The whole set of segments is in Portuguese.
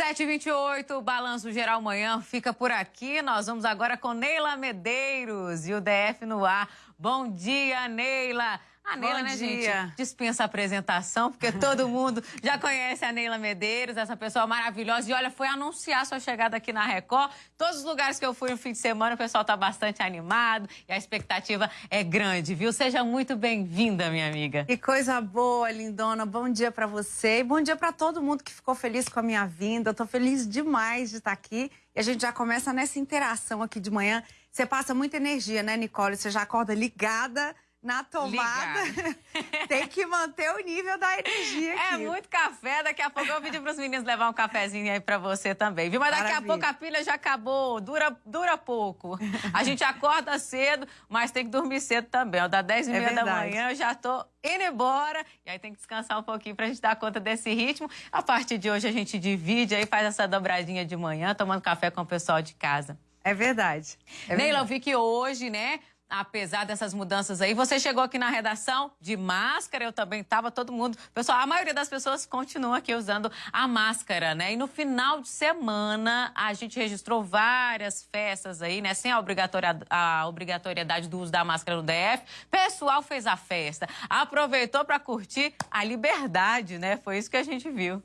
7h28, o Balanço Geral Manhã fica por aqui. Nós vamos agora com Neila Medeiros e o DF no ar. Bom dia, Neila. A Neila, Bom né, dia. gente? Dispensa a apresentação, porque todo mundo já conhece a Neila Medeiros, essa pessoa maravilhosa. E olha, foi anunciar sua chegada aqui na Record. Todos os lugares que eu fui no fim de semana, o pessoal tá bastante animado e a expectativa é grande, viu? Seja muito bem-vinda, minha amiga. Que coisa boa, lindona. Bom dia pra você e bom dia pra todo mundo que ficou feliz com a minha vinda. Eu tô feliz demais de estar aqui e a gente já começa nessa interação aqui de manhã. Você passa muita energia, né, Nicole? Você já acorda ligada na tomada. Tem que manter o nível da energia É aqui. muito café. Daqui a pouco eu vou pedir para os meninos levar um cafezinho aí para você também, viu? Mas daqui Maravilha. a pouco a pilha já acabou. Dura, dura pouco. A gente acorda cedo, mas tem que dormir cedo também. Ó, dá 10 e É meia da verdade. manhã, eu já tô indo embora. E aí tem que descansar um pouquinho pra gente dar conta desse ritmo. A partir de hoje a gente divide aí, faz essa dobradinha de manhã, tomando café com o pessoal de casa. É verdade. É Neila, eu verdade. vi que hoje, né? Apesar dessas mudanças aí, você chegou aqui na redação de máscara, eu também tava, todo mundo. Pessoal, a maioria das pessoas continua aqui usando a máscara, né? E no final de semana, a gente registrou várias festas aí, né? Sem a, obrigatória, a obrigatoriedade do uso da máscara no DF. Pessoal fez a festa, aproveitou para curtir a liberdade, né? Foi isso que a gente viu.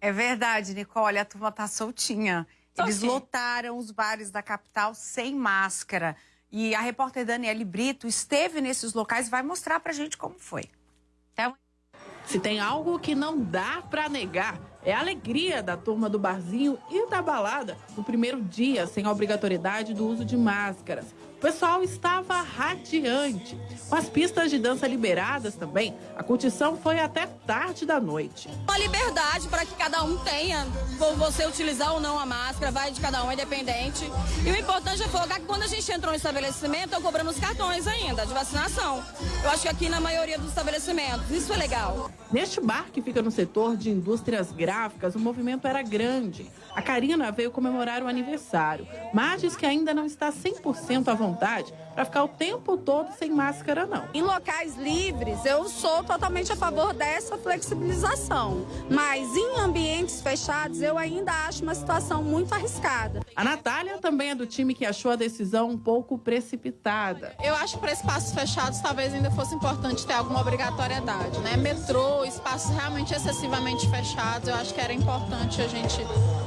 É verdade, Nicole. A turma tá soltinha. Eles lotaram os bares da capital sem máscara. E a repórter Daniele Brito esteve nesses locais e vai mostrar pra gente como foi. Até. Se tem algo que não dá pra negar, é a alegria da turma do barzinho e da balada no primeiro dia sem a obrigatoriedade do uso de máscaras. O pessoal estava radiante. Com as pistas de dança liberadas também, a curtição foi até tarde da noite. Uma liberdade para que cada um tenha, por você utilizar ou não a máscara, vai de cada um, é independente. E o importante é colocar que quando a gente entrou no estabelecimento, estão cobrando os cartões ainda de vacinação. Eu acho que aqui na maioria dos estabelecimentos, isso é legal. Neste bar que fica no setor de indústrias gráficas, o movimento era grande. A Karina veio comemorar o aniversário, mas diz que ainda não está 100% à vontade vontade para ficar o tempo todo sem máscara, não. Em locais livres, eu sou totalmente a favor dessa flexibilização. Mas em ambientes fechados, eu ainda acho uma situação muito arriscada. A Natália também é do time que achou a decisão um pouco precipitada. Eu acho que para espaços fechados talvez ainda fosse importante ter alguma obrigatoriedade, né? Metrô, espaços realmente excessivamente fechados, eu acho que era importante a gente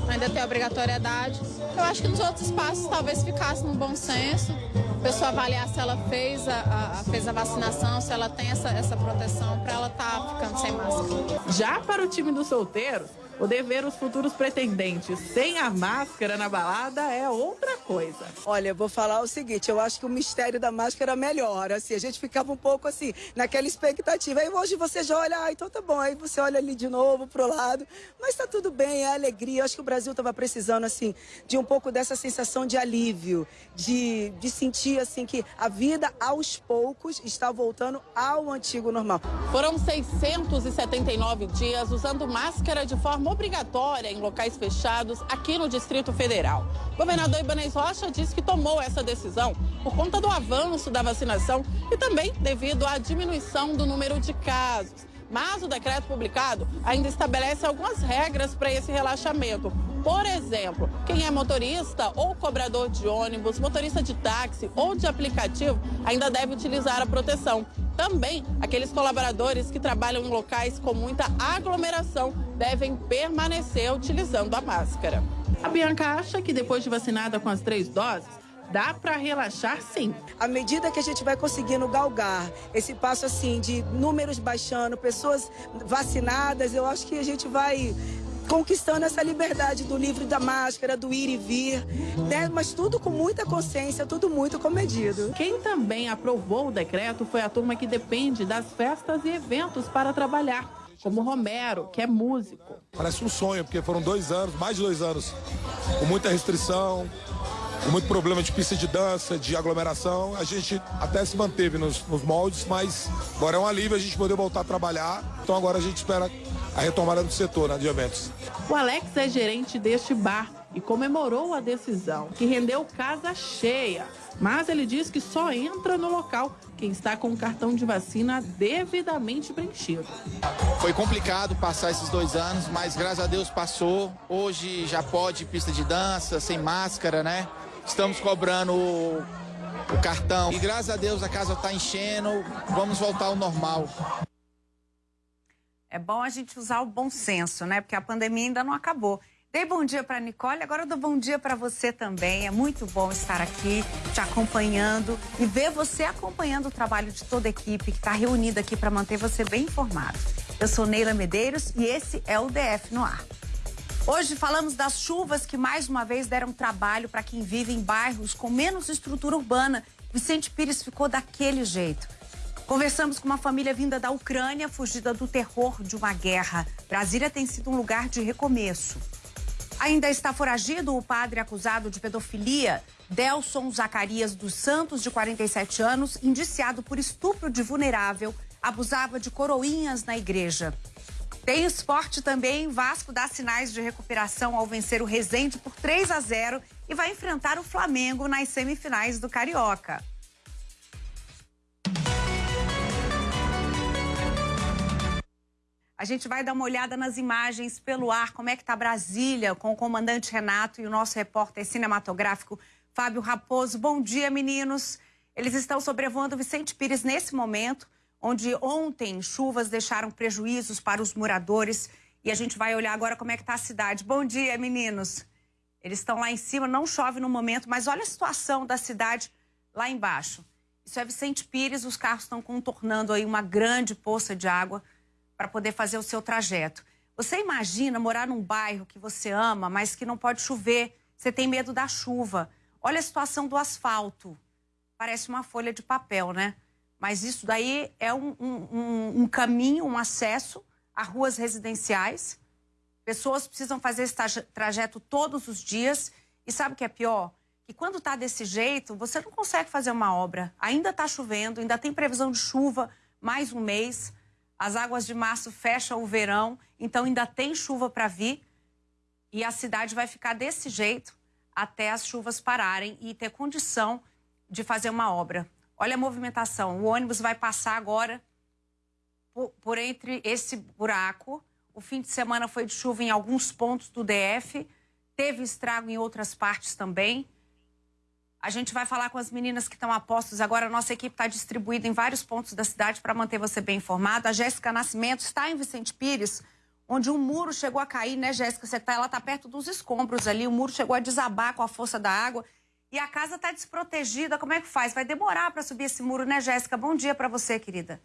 ainda ter obrigatoriedade. Eu acho que nos outros espaços talvez ficasse no bom senso, a pessoa avaliar se ela fez a, a- fez a vacinação, se ela tem essa, essa proteção para ela estar ficando sem máscara. Já para o time dos solteiros, poder ver os futuros pretendentes sem a máscara na balada é outra coisa. Olha, eu vou falar o seguinte, eu acho que o mistério da máscara melhora, assim, a gente ficava um pouco assim, naquela expectativa. Aí hoje você já olha, ah, então tá bom, aí você olha ali de novo pro lado, mas tá tudo bem, é alegria. Eu acho que o Brasil tava precisando, assim, de um pouco dessa sensação de alívio, de, de sentir, assim, que a vida aos poucos está voltando ao antigo normal. Foram 679 dias usando máscara de forma obrigatória em locais fechados aqui no Distrito Federal. O governador Ibanez Rocha disse que tomou essa decisão por conta do avanço da vacinação e também devido à diminuição do número de casos. Mas o decreto publicado ainda estabelece algumas regras para esse relaxamento. Por exemplo, quem é motorista ou cobrador de ônibus, motorista de táxi ou de aplicativo ainda deve utilizar a proteção. Também aqueles colaboradores que trabalham em locais com muita aglomeração devem permanecer utilizando a máscara. A Bianca acha que depois de vacinada com as três doses, dá para relaxar sim. À medida que a gente vai conseguindo galgar esse passo assim de números baixando, pessoas vacinadas, eu acho que a gente vai conquistando essa liberdade do livro da máscara, do ir e vir, né? Mas tudo com muita consciência, tudo muito comedido. Quem também aprovou o decreto foi a turma que depende das festas e eventos para trabalhar, como Romero, que é músico. Parece um sonho, porque foram dois anos, mais de dois anos, com muita restrição, com muito problema de pista de dança, de aglomeração. A gente até se manteve nos, nos moldes, mas agora é um alívio a gente poder voltar a trabalhar. Então agora a gente espera a retomada do setor né, de eventos. O Alex é gerente deste bar e comemorou a decisão, que rendeu casa cheia. Mas ele diz que só entra no local quem está com o cartão de vacina devidamente preenchido. Foi complicado passar esses dois anos, mas graças a Deus passou. Hoje já pode pista de dança, sem máscara, né? Estamos cobrando o, o cartão. E graças a Deus a casa está enchendo, vamos voltar ao normal. É bom a gente usar o bom senso, né? Porque a pandemia ainda não acabou. Dei bom dia para Nicole, agora eu dou bom dia para você também. É muito bom estar aqui te acompanhando e ver você acompanhando o trabalho de toda a equipe que está reunida aqui para manter você bem informado. Eu sou Neila Medeiros e esse é o DF no ar. Hoje falamos das chuvas que mais uma vez deram trabalho para quem vive em bairros com menos estrutura urbana. Vicente Pires ficou daquele jeito. Conversamos com uma família vinda da Ucrânia, fugida do terror de uma guerra. Brasília tem sido um lugar de recomeço. Ainda está foragido o padre acusado de pedofilia, Delson Zacarias dos Santos, de 47 anos, indiciado por estupro de vulnerável, abusava de coroinhas na igreja. Tem esporte também, Vasco dá sinais de recuperação ao vencer o Resende por 3 a 0 e vai enfrentar o Flamengo nas semifinais do Carioca. A gente vai dar uma olhada nas imagens pelo ar, como é que está Brasília, com o comandante Renato e o nosso repórter cinematográfico Fábio Raposo. Bom dia, meninos. Eles estão sobrevoando Vicente Pires nesse momento, onde ontem chuvas deixaram prejuízos para os moradores. E a gente vai olhar agora como é que está a cidade. Bom dia, meninos. Eles estão lá em cima, não chove no momento, mas olha a situação da cidade lá embaixo. Isso é Vicente Pires, os carros estão contornando aí uma grande poça de água para poder fazer o seu trajeto. Você imagina morar num bairro que você ama, mas que não pode chover, você tem medo da chuva. Olha a situação do asfalto. Parece uma folha de papel, né? Mas isso daí é um, um, um caminho, um acesso a ruas residenciais. Pessoas precisam fazer esse trajeto todos os dias. E sabe o que é pior? Que quando está desse jeito, você não consegue fazer uma obra. Ainda está chovendo, ainda tem previsão de chuva mais um mês. As águas de março fecham o verão, então ainda tem chuva para vir. E a cidade vai ficar desse jeito até as chuvas pararem e ter condição de fazer uma obra. Olha a movimentação. O ônibus vai passar agora por, por entre esse buraco. O fim de semana foi de chuva em alguns pontos do DF. Teve estrago em outras partes também. A gente vai falar com as meninas que estão a postos agora. Nossa equipe está distribuída em vários pontos da cidade para manter você bem informado. A Jéssica Nascimento está em Vicente Pires, onde um muro chegou a cair, né, Jéssica? Tá, ela está perto dos escombros ali. O muro chegou a desabar com a força da água. E a casa está desprotegida. Como é que faz? Vai demorar para subir esse muro, né, Jéssica? Bom dia para você, querida.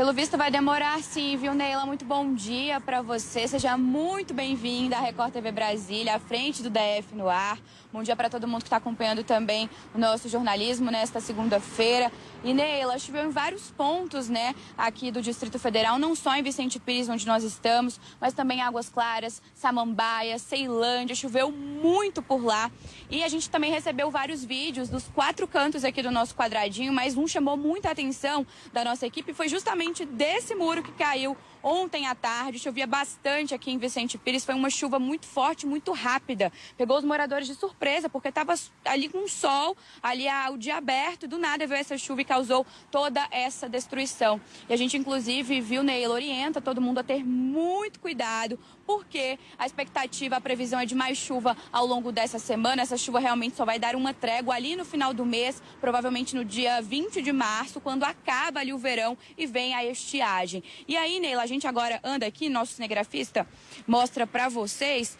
Pelo visto vai demorar sim, viu, Neila? Muito bom dia para você. Seja muito bem-vinda à Record TV Brasília, à frente do DF no ar. Bom dia para todo mundo que está acompanhando também o nosso jornalismo nesta segunda-feira. E Neila, choveu em vários pontos, né, aqui do Distrito Federal, não só em Vicente Pires, onde nós estamos, mas também Águas Claras, Samambaia, Ceilândia, choveu muito por lá. E a gente também recebeu vários vídeos dos quatro cantos aqui do nosso quadradinho, mas um chamou muita atenção da nossa equipe, foi justamente desse muro que caiu Ontem à tarde chovia bastante aqui em Vicente Pires, foi uma chuva muito forte, muito rápida. Pegou os moradores de surpresa, porque estava ali com sol, ali o dia aberto, do nada veio essa chuva e causou toda essa destruição. E a gente, inclusive, viu, Neila, orienta todo mundo a ter muito cuidado, porque a expectativa, a previsão é de mais chuva ao longo dessa semana. Essa chuva realmente só vai dar uma trégua ali no final do mês, provavelmente no dia 20 de março, quando acaba ali o verão e vem a estiagem. E aí, Neila, gente agora anda aqui, nosso cinegrafista mostra para vocês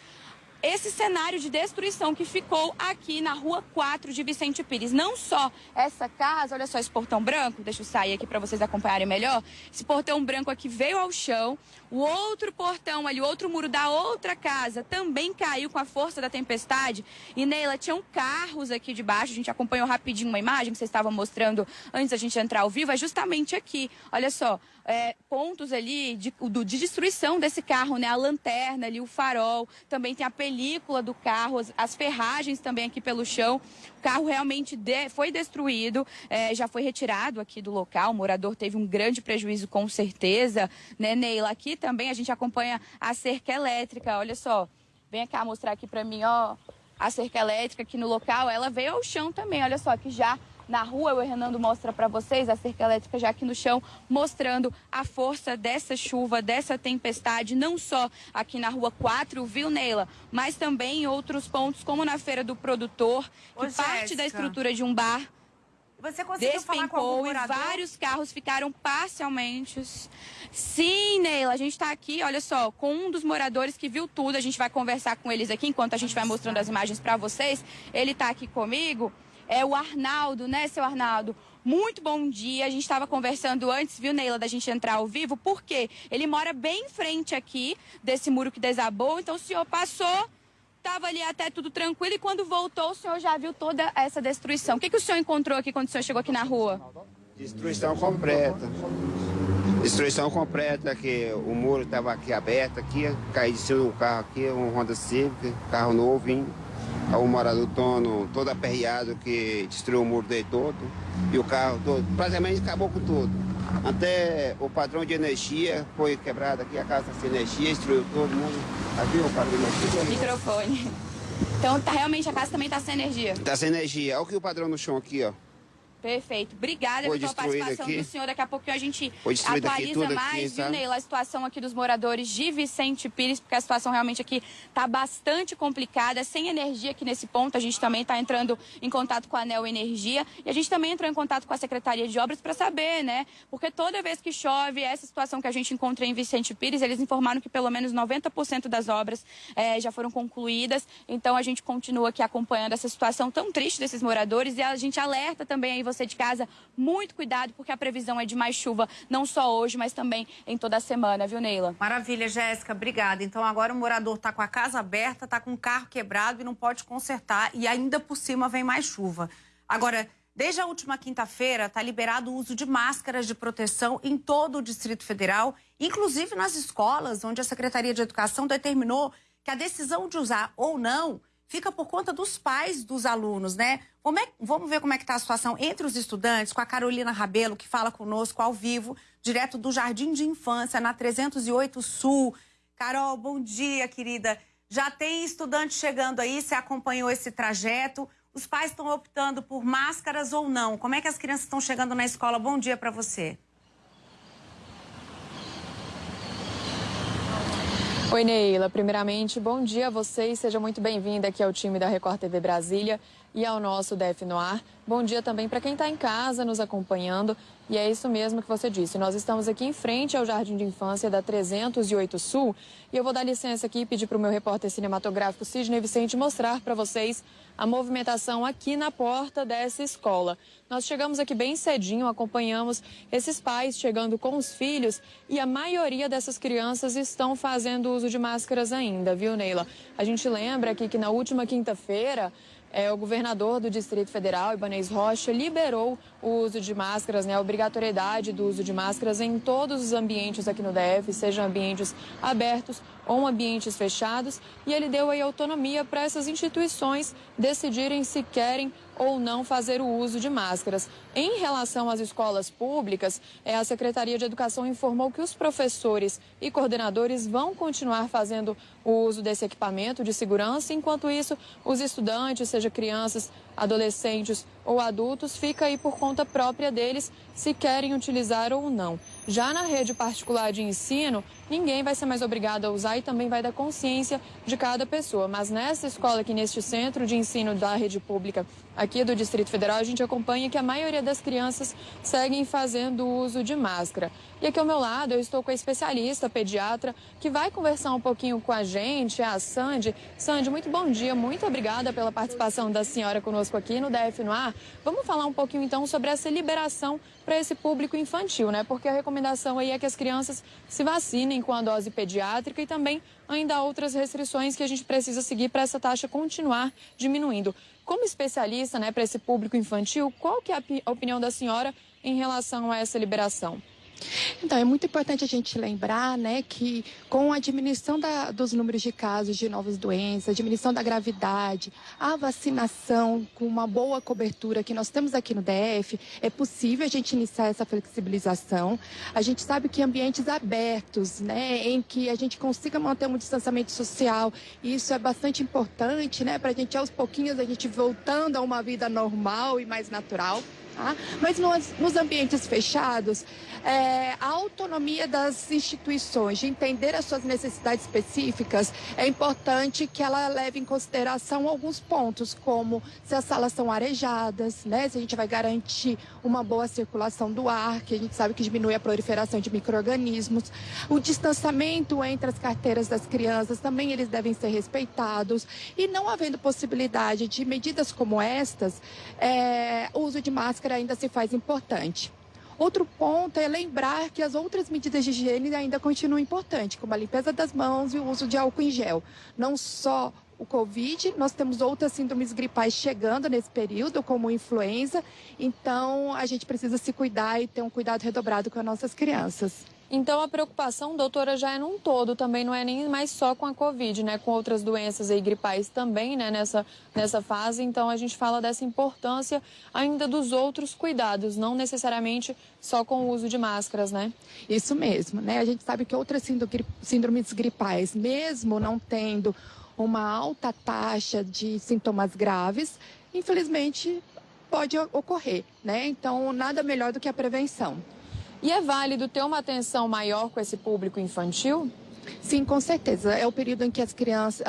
esse cenário de destruição que ficou aqui na rua 4 de Vicente Pires. Não só essa casa, olha só esse portão branco, deixa eu sair aqui para vocês acompanharem melhor. Esse portão branco aqui veio ao chão. O outro portão ali, o outro muro da outra casa também caiu com a força da tempestade. E Neila, tinham carros aqui debaixo. A gente acompanhou rapidinho uma imagem que vocês estavam mostrando antes da gente entrar ao vivo. É justamente aqui. Olha só, é, pontos ali de, de, destruição desse carro, né? A lanterna ali, o farol, também tem a película do carro, as, as ferragens também aqui pelo chão. O carro realmente de, foi destruído, é, já foi retirado aqui do local. O morador teve um grande prejuízo, com certeza, né, Neila? Aqui também a gente acompanha a cerca elétrica, olha só. Vem cá mostrar aqui para mim, ó, a cerca elétrica aqui no local. Ela veio ao chão também, olha só, que já na rua. O Renando mostra para vocês a cerca elétrica já aqui no chão, mostrando a força dessa chuva, dessa tempestade, não só aqui na rua 4, viu, Neila? Mas também em outros pontos, como na Feira do Produtor, que Ô, parte Jéssica. da estrutura de um bar você conseguiu despencou e vários carros ficaram parcialmente. Sim, Neila, a gente está aqui, olha só, com um dos moradores que viu tudo. A gente vai conversar com eles aqui enquanto a gente vai mostrando as imagens para vocês. Ele está aqui comigo é o Arnaldo, né, seu Arnaldo? Muito bom dia. A gente estava conversando antes, viu, Neila, da gente entrar ao vivo, porque ele mora bem em frente aqui desse muro que desabou. Então o senhor passou, estava ali até tudo tranquilo e quando voltou o senhor já viu toda essa destruição. O que, que o senhor encontrou aqui quando o senhor chegou aqui na rua? Destruição completa. Destruição completa, que o muro estava aqui aberto, aqui, caiu de cima um carro aqui, um Honda Civic, carro novo, o morador dono todo aperreado que destruiu o muro dele todo e o carro todo, praticamente acabou com tudo. Até o padrão de energia foi quebrado aqui, a casa sem energia, destruiu todo mundo. Aqui o padrão de energia. Microfone. Então tá, realmente a casa também está sem energia? Está sem energia. Olha o que o padrão no chão aqui, ó. Perfeito. Obrigada Foi pela participação aqui. do senhor. Daqui a pouquinho a gente atualiza mais, aqui, viu, Neila, a situação aqui dos moradores de Vicente Pires, porque a situação realmente aqui está bastante complicada, sem energia aqui nesse ponto. A gente também está entrando em contato com a Anel Energia e a gente também entrou em contato com a Secretaria de Obras para saber, né? Porque toda vez que chove, essa situação que a gente encontra em Vicente Pires, eles informaram que pelo menos 90% das obras é, já foram concluídas. Então a gente continua aqui acompanhando essa situação tão triste desses moradores e a gente alerta também aí você de casa, muito cuidado, porque a previsão é de mais chuva, não só hoje, mas também em toda a semana, viu, Neila? Maravilha, Jéssica, obrigada. Então agora o morador está com a casa aberta, está com o carro quebrado e não pode consertar, e ainda por cima vem mais chuva. Agora, desde a última quinta-feira, está liberado o uso de máscaras de proteção em todo o Distrito Federal, inclusive nas escolas, onde a Secretaria de Educação determinou que a decisão de usar ou não fica por conta dos pais dos alunos, né? É, vamos ver como é que está a situação entre os estudantes, com a Carolina Rabelo, que fala conosco ao vivo, direto do Jardim de Infância, na 308 Sul. Carol, bom dia, querida. Já tem estudante chegando aí, você acompanhou esse trajeto. Os pais estão optando por máscaras ou não? Como é que as crianças estão chegando na escola? Bom dia para você. Oi, Neila. Primeiramente, bom dia a vocês. Seja muito bem-vinda aqui ao time da Record TV Brasília e ao nosso DF no ar. Bom dia também para quem está em casa nos acompanhando. E é isso mesmo que você disse. Nós estamos aqui em frente ao Jardim de Infância da 308 Sul. E eu vou dar licença aqui e pedir para o meu repórter cinematográfico Sidney Vicente mostrar para vocês a movimentação aqui na porta dessa escola. Nós chegamos aqui bem cedinho, acompanhamos esses pais chegando com os filhos e a maioria dessas crianças estão fazendo uso de máscaras ainda, viu, Neila? A gente lembra aqui que na última quinta-feira é, o governador do Distrito Federal, Ibanez Rocha, liberou o uso de máscaras, né, a obrigatoriedade do uso de máscaras em todos os ambientes aqui no DF, sejam ambientes abertos ou ambientes fechados, e ele deu aí autonomia para essas instituições decidirem se querem ou não fazer o uso de máscaras. Em relação às escolas públicas, é, a Secretaria de Educação informou que os professores e coordenadores vão continuar fazendo o uso desse equipamento de segurança, enquanto isso, os estudantes, seja crianças, adolescentes ou adultos, fica aí por conta própria deles se querem utilizar ou não. Já na rede particular de ensino, ninguém vai ser mais obrigado a usar e também vai dar consciência de cada pessoa. Mas nessa escola aqui, neste centro de ensino da rede pública aqui do Distrito Federal, a gente acompanha que a maioria das crianças seguem fazendo uso de máscara. E aqui ao meu lado eu estou com a especialista pediatra que vai conversar um pouquinho com a gente, a Sandy. Sandy, muito bom dia, muito obrigada pela participação da senhora conosco aqui no DF no ar. Vamos falar um pouquinho então sobre essa liberação para esse público infantil, né? Porque a recomendação aí é que as crianças se vacinem com a dose pediátrica e também ainda há outras restrições que a gente precisa seguir para essa taxa continuar diminuindo. Como especialista, né, para esse público infantil, qual que é a opinião da senhora em relação a essa liberação? Então, é muito importante a gente lembrar né, que com a diminuição da, dos números de casos de novas doenças, diminuição da gravidade, a vacinação com uma boa cobertura que nós temos aqui no DF, é possível a gente iniciar essa flexibilização. A gente sabe que ambientes abertos, né, em que a gente consiga manter um distanciamento social, isso é bastante importante né, para a gente, aos pouquinhos, a gente voltando a uma vida normal e mais natural. Tá? Mas nos, nos ambientes fechados, é, a autonomia das instituições de entender as suas necessidades específicas, é importante que ela leve em consideração alguns pontos, como se as salas são arejadas, né? se a gente vai garantir uma boa circulação do ar, que a gente sabe que diminui a proliferação de micro-organismos, o distanciamento entre as carteiras das crianças, também eles devem ser respeitados, e não havendo possibilidade de medidas como estas, é, o uso de máscara ainda se faz importante. Outro ponto é lembrar que as outras medidas de higiene ainda continuam importantes, como a limpeza das mãos e o uso de álcool em gel. Não só o Covid, nós temos outras síndromes gripais chegando nesse período, como influenza, então a gente precisa se cuidar e ter um cuidado redobrado com as nossas crianças. Então a preocupação, doutora, já é num todo, também não é nem mais só com a Covid, né? Com outras doenças aí gripais também, né? Nessa, nessa fase. Então a gente fala dessa importância ainda dos outros cuidados, não necessariamente só com o uso de máscaras, né? Isso mesmo, né? A gente sabe que outras síndromes gripais, mesmo não tendo uma alta taxa de sintomas graves, infelizmente pode ocorrer, né? Então nada melhor do que a prevenção. E é válido ter uma atenção maior com esse público infantil? Sim, com certeza. É o período em que as crianças,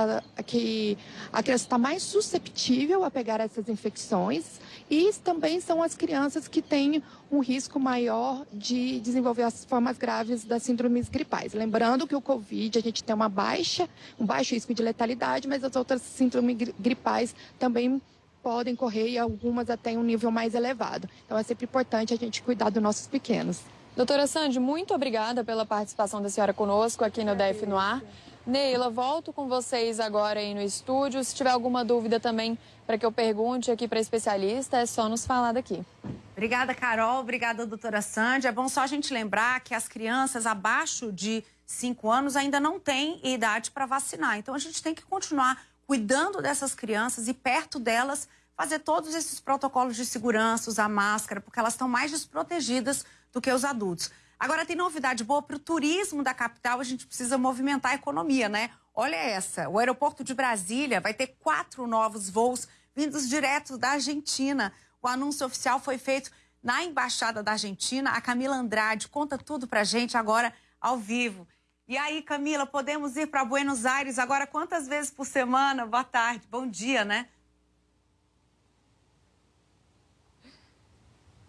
que a criança está mais susceptível a pegar essas infecções e também são as crianças que têm um risco maior de desenvolver as formas graves das síndromes gripais. Lembrando que o Covid a gente tem uma baixa, um baixo risco de letalidade, mas as outras síndromes gripais também podem correr e algumas até um nível mais elevado. Então é sempre importante a gente cuidar dos nossos pequenos. Doutora Sandy, muito obrigada pela participação da senhora conosco aqui no DF no Ar. Neila, volto com vocês agora aí no estúdio. Se tiver alguma dúvida também para que eu pergunte aqui para especialista, é só nos falar daqui. Obrigada, Carol. Obrigada, doutora Sandy. É bom só a gente lembrar que as crianças abaixo de 5 anos ainda não têm idade para vacinar. Então, a gente tem que continuar cuidando dessas crianças e perto delas fazer todos esses protocolos de segurança, usar máscara, porque elas estão mais desprotegidas do que os adultos. Agora, tem novidade boa para o turismo da capital, a gente precisa movimentar a economia, né? Olha essa, o aeroporto de Brasília vai ter quatro novos voos vindos direto da Argentina. O anúncio oficial foi feito na Embaixada da Argentina. A Camila Andrade conta tudo para a gente agora ao vivo. E aí, Camila, podemos ir para Buenos Aires agora quantas vezes por semana? Boa tarde, bom dia, né?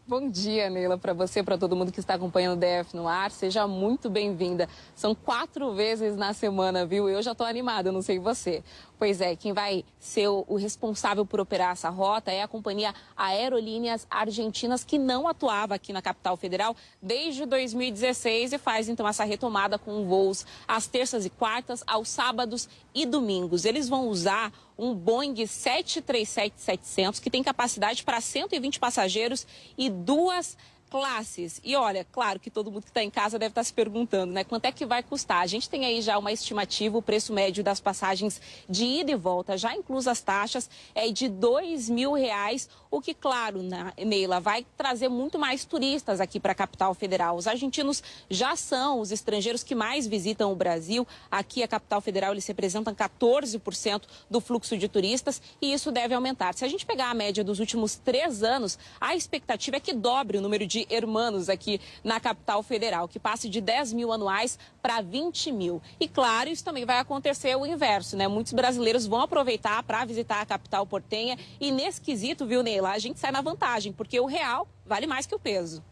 Bom dia, Neila, para você, para todo mundo que está acompanhando o DF no ar. Seja muito bem-vinda. São quatro vezes na semana, viu? Eu já estou animada, não sei você. Pois é, quem vai ser o responsável por operar essa rota é a companhia Aerolíneas Argentinas, que não atuava aqui na capital federal desde 2016 e faz então essa retomada com voos às terças e quartas, aos sábados e domingos. Eles vão usar um Boeing 737-700 que tem capacidade para 120 passageiros e duas classes. E olha, claro que todo mundo que está em casa deve estar tá se perguntando, né? Quanto é que vai custar? A gente tem aí já uma estimativa, o preço médio das passagens de ida e volta, já incluso as taxas, é de dois mil reais, o que, claro, na, Neila, vai trazer muito mais turistas aqui para a capital federal. Os argentinos já são os estrangeiros que mais visitam o Brasil. Aqui, a capital federal, eles representam 14% do fluxo de turistas e isso deve aumentar. Se a gente pegar a média dos últimos três anos, a expectativa é que dobre o número de hermanos aqui na capital federal, que passe de 10 mil anuais para 20 mil. E claro, isso também vai acontecer o inverso, né? Muitos brasileiros vão aproveitar para visitar a capital portenha e nesse quesito, viu, Neila, a gente sai na vantagem, porque o real vale mais que o peso.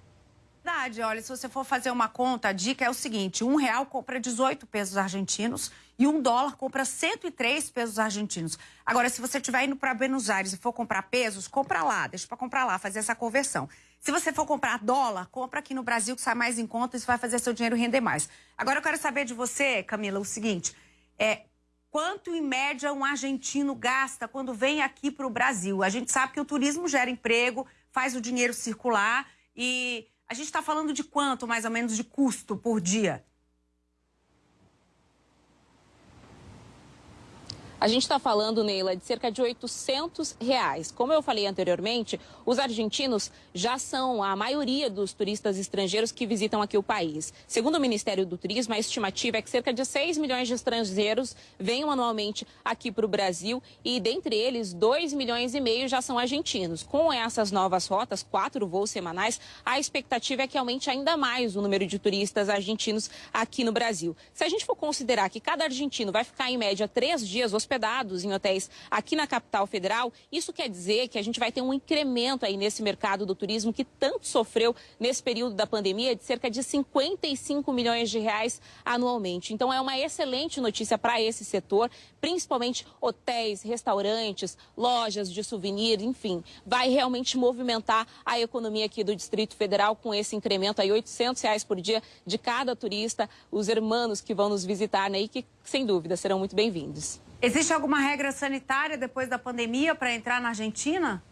Verdade, olha, se você for fazer uma conta, a dica é o seguinte: um real compra 18 pesos argentinos e um dólar compra 103 pesos argentinos. Agora, se você estiver indo para Buenos Aires e for comprar pesos, compra lá, deixa para comprar lá, fazer essa conversão. Se você for comprar dólar, compra aqui no Brasil que sai mais em conta isso vai fazer seu dinheiro render mais. Agora eu quero saber de você, Camila, o seguinte: é, quanto em média um argentino gasta quando vem aqui para o Brasil? A gente sabe que o turismo gera emprego, faz o dinheiro circular e A gente está falando de quanto, mais ou menos, de custo por dia? A gente está falando, Neila, de cerca de 800 reais. Como eu falei anteriormente, os argentinos já são a maioria dos turistas estrangeiros que visitam aqui o país. Segundo o Ministério do Turismo, a estimativa é que cerca de 6 milhões de estrangeiros venham anualmente aqui para o Brasil e, dentre eles, 2 milhões e meio já são argentinos. Com essas novas rotas, quatro voos semanais, a expectativa é que aumente ainda mais o número de turistas argentinos aqui no Brasil. Se a gente for considerar que cada argentino vai ficar, em média, três dias hospedados em hotéis aqui na capital federal. Isso quer dizer que a gente vai ter um incremento aí nesse mercado do turismo que tanto sofreu nesse período da pandemia de cerca de 55 milhões de reais anualmente. Então é uma excelente notícia para esse setor, principalmente hotéis, restaurantes, lojas de souvenir, enfim, vai realmente movimentar a economia aqui do Distrito Federal com esse incremento aí 800 reais por dia de cada turista, os hermanos que vão nos visitar, né, e que sem dúvida serão muito bem-vindos. Existe alguma regra sanitária depois da pandemia para entrar na Argentina?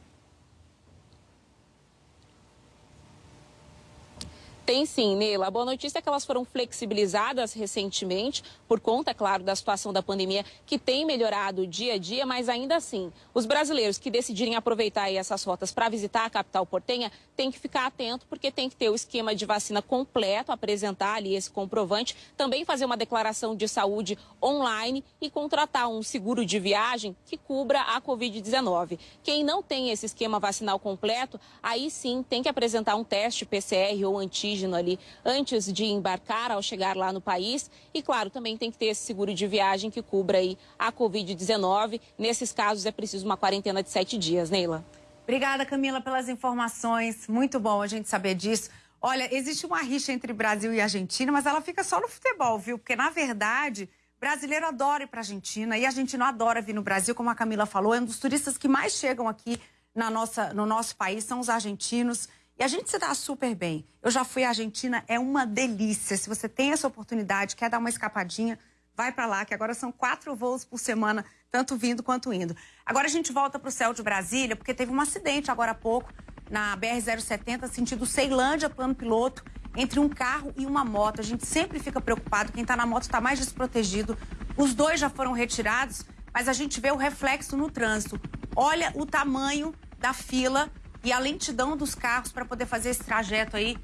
Tem sim, Neila. A boa notícia é que elas foram flexibilizadas recentemente, por conta, é claro, da situação da pandemia, que tem melhorado dia a dia, mas ainda assim, os brasileiros que decidirem aproveitar essas rotas para visitar a capital portenha têm que ficar atento, porque tem que ter o esquema de vacina completo, apresentar ali esse comprovante, também fazer uma declaração de saúde online e contratar um seguro de viagem que cubra a Covid-19. Quem não tem esse esquema vacinal completo, aí sim tem que apresentar um teste PCR ou antígeno ali antes de embarcar, ao chegar lá no país. E, claro, também tem que ter esse seguro de viagem que cubra aí a Covid-19. Nesses casos é preciso uma quarentena de sete dias, Neila. Obrigada, Camila, pelas informações. Muito bom a gente saber disso. Olha, existe uma rixa entre Brasil e Argentina, mas ela fica só no futebol, viu? Porque, na verdade, brasileiro adora ir para Argentina e argentino adora vir no Brasil, como a Camila falou. É um dos turistas que mais chegam aqui na nossa, no nosso país, são os argentinos. E a gente se dá super bem. Eu já fui à Argentina, é uma delícia. Se você tem essa oportunidade, quer dar uma escapadinha, vai para lá, que agora são quatro voos por semana, tanto vindo quanto indo. Agora a gente volta para o céu de Brasília, porque teve um acidente agora há pouco na BR-070, sentido Ceilândia, plano piloto, entre um carro e uma moto. A gente sempre fica preocupado, quem está na moto está mais desprotegido. Os dois já foram retirados, mas a gente vê o reflexo no trânsito. Olha o tamanho da fila e a lentidão dos carros para poder fazer esse trajeto aí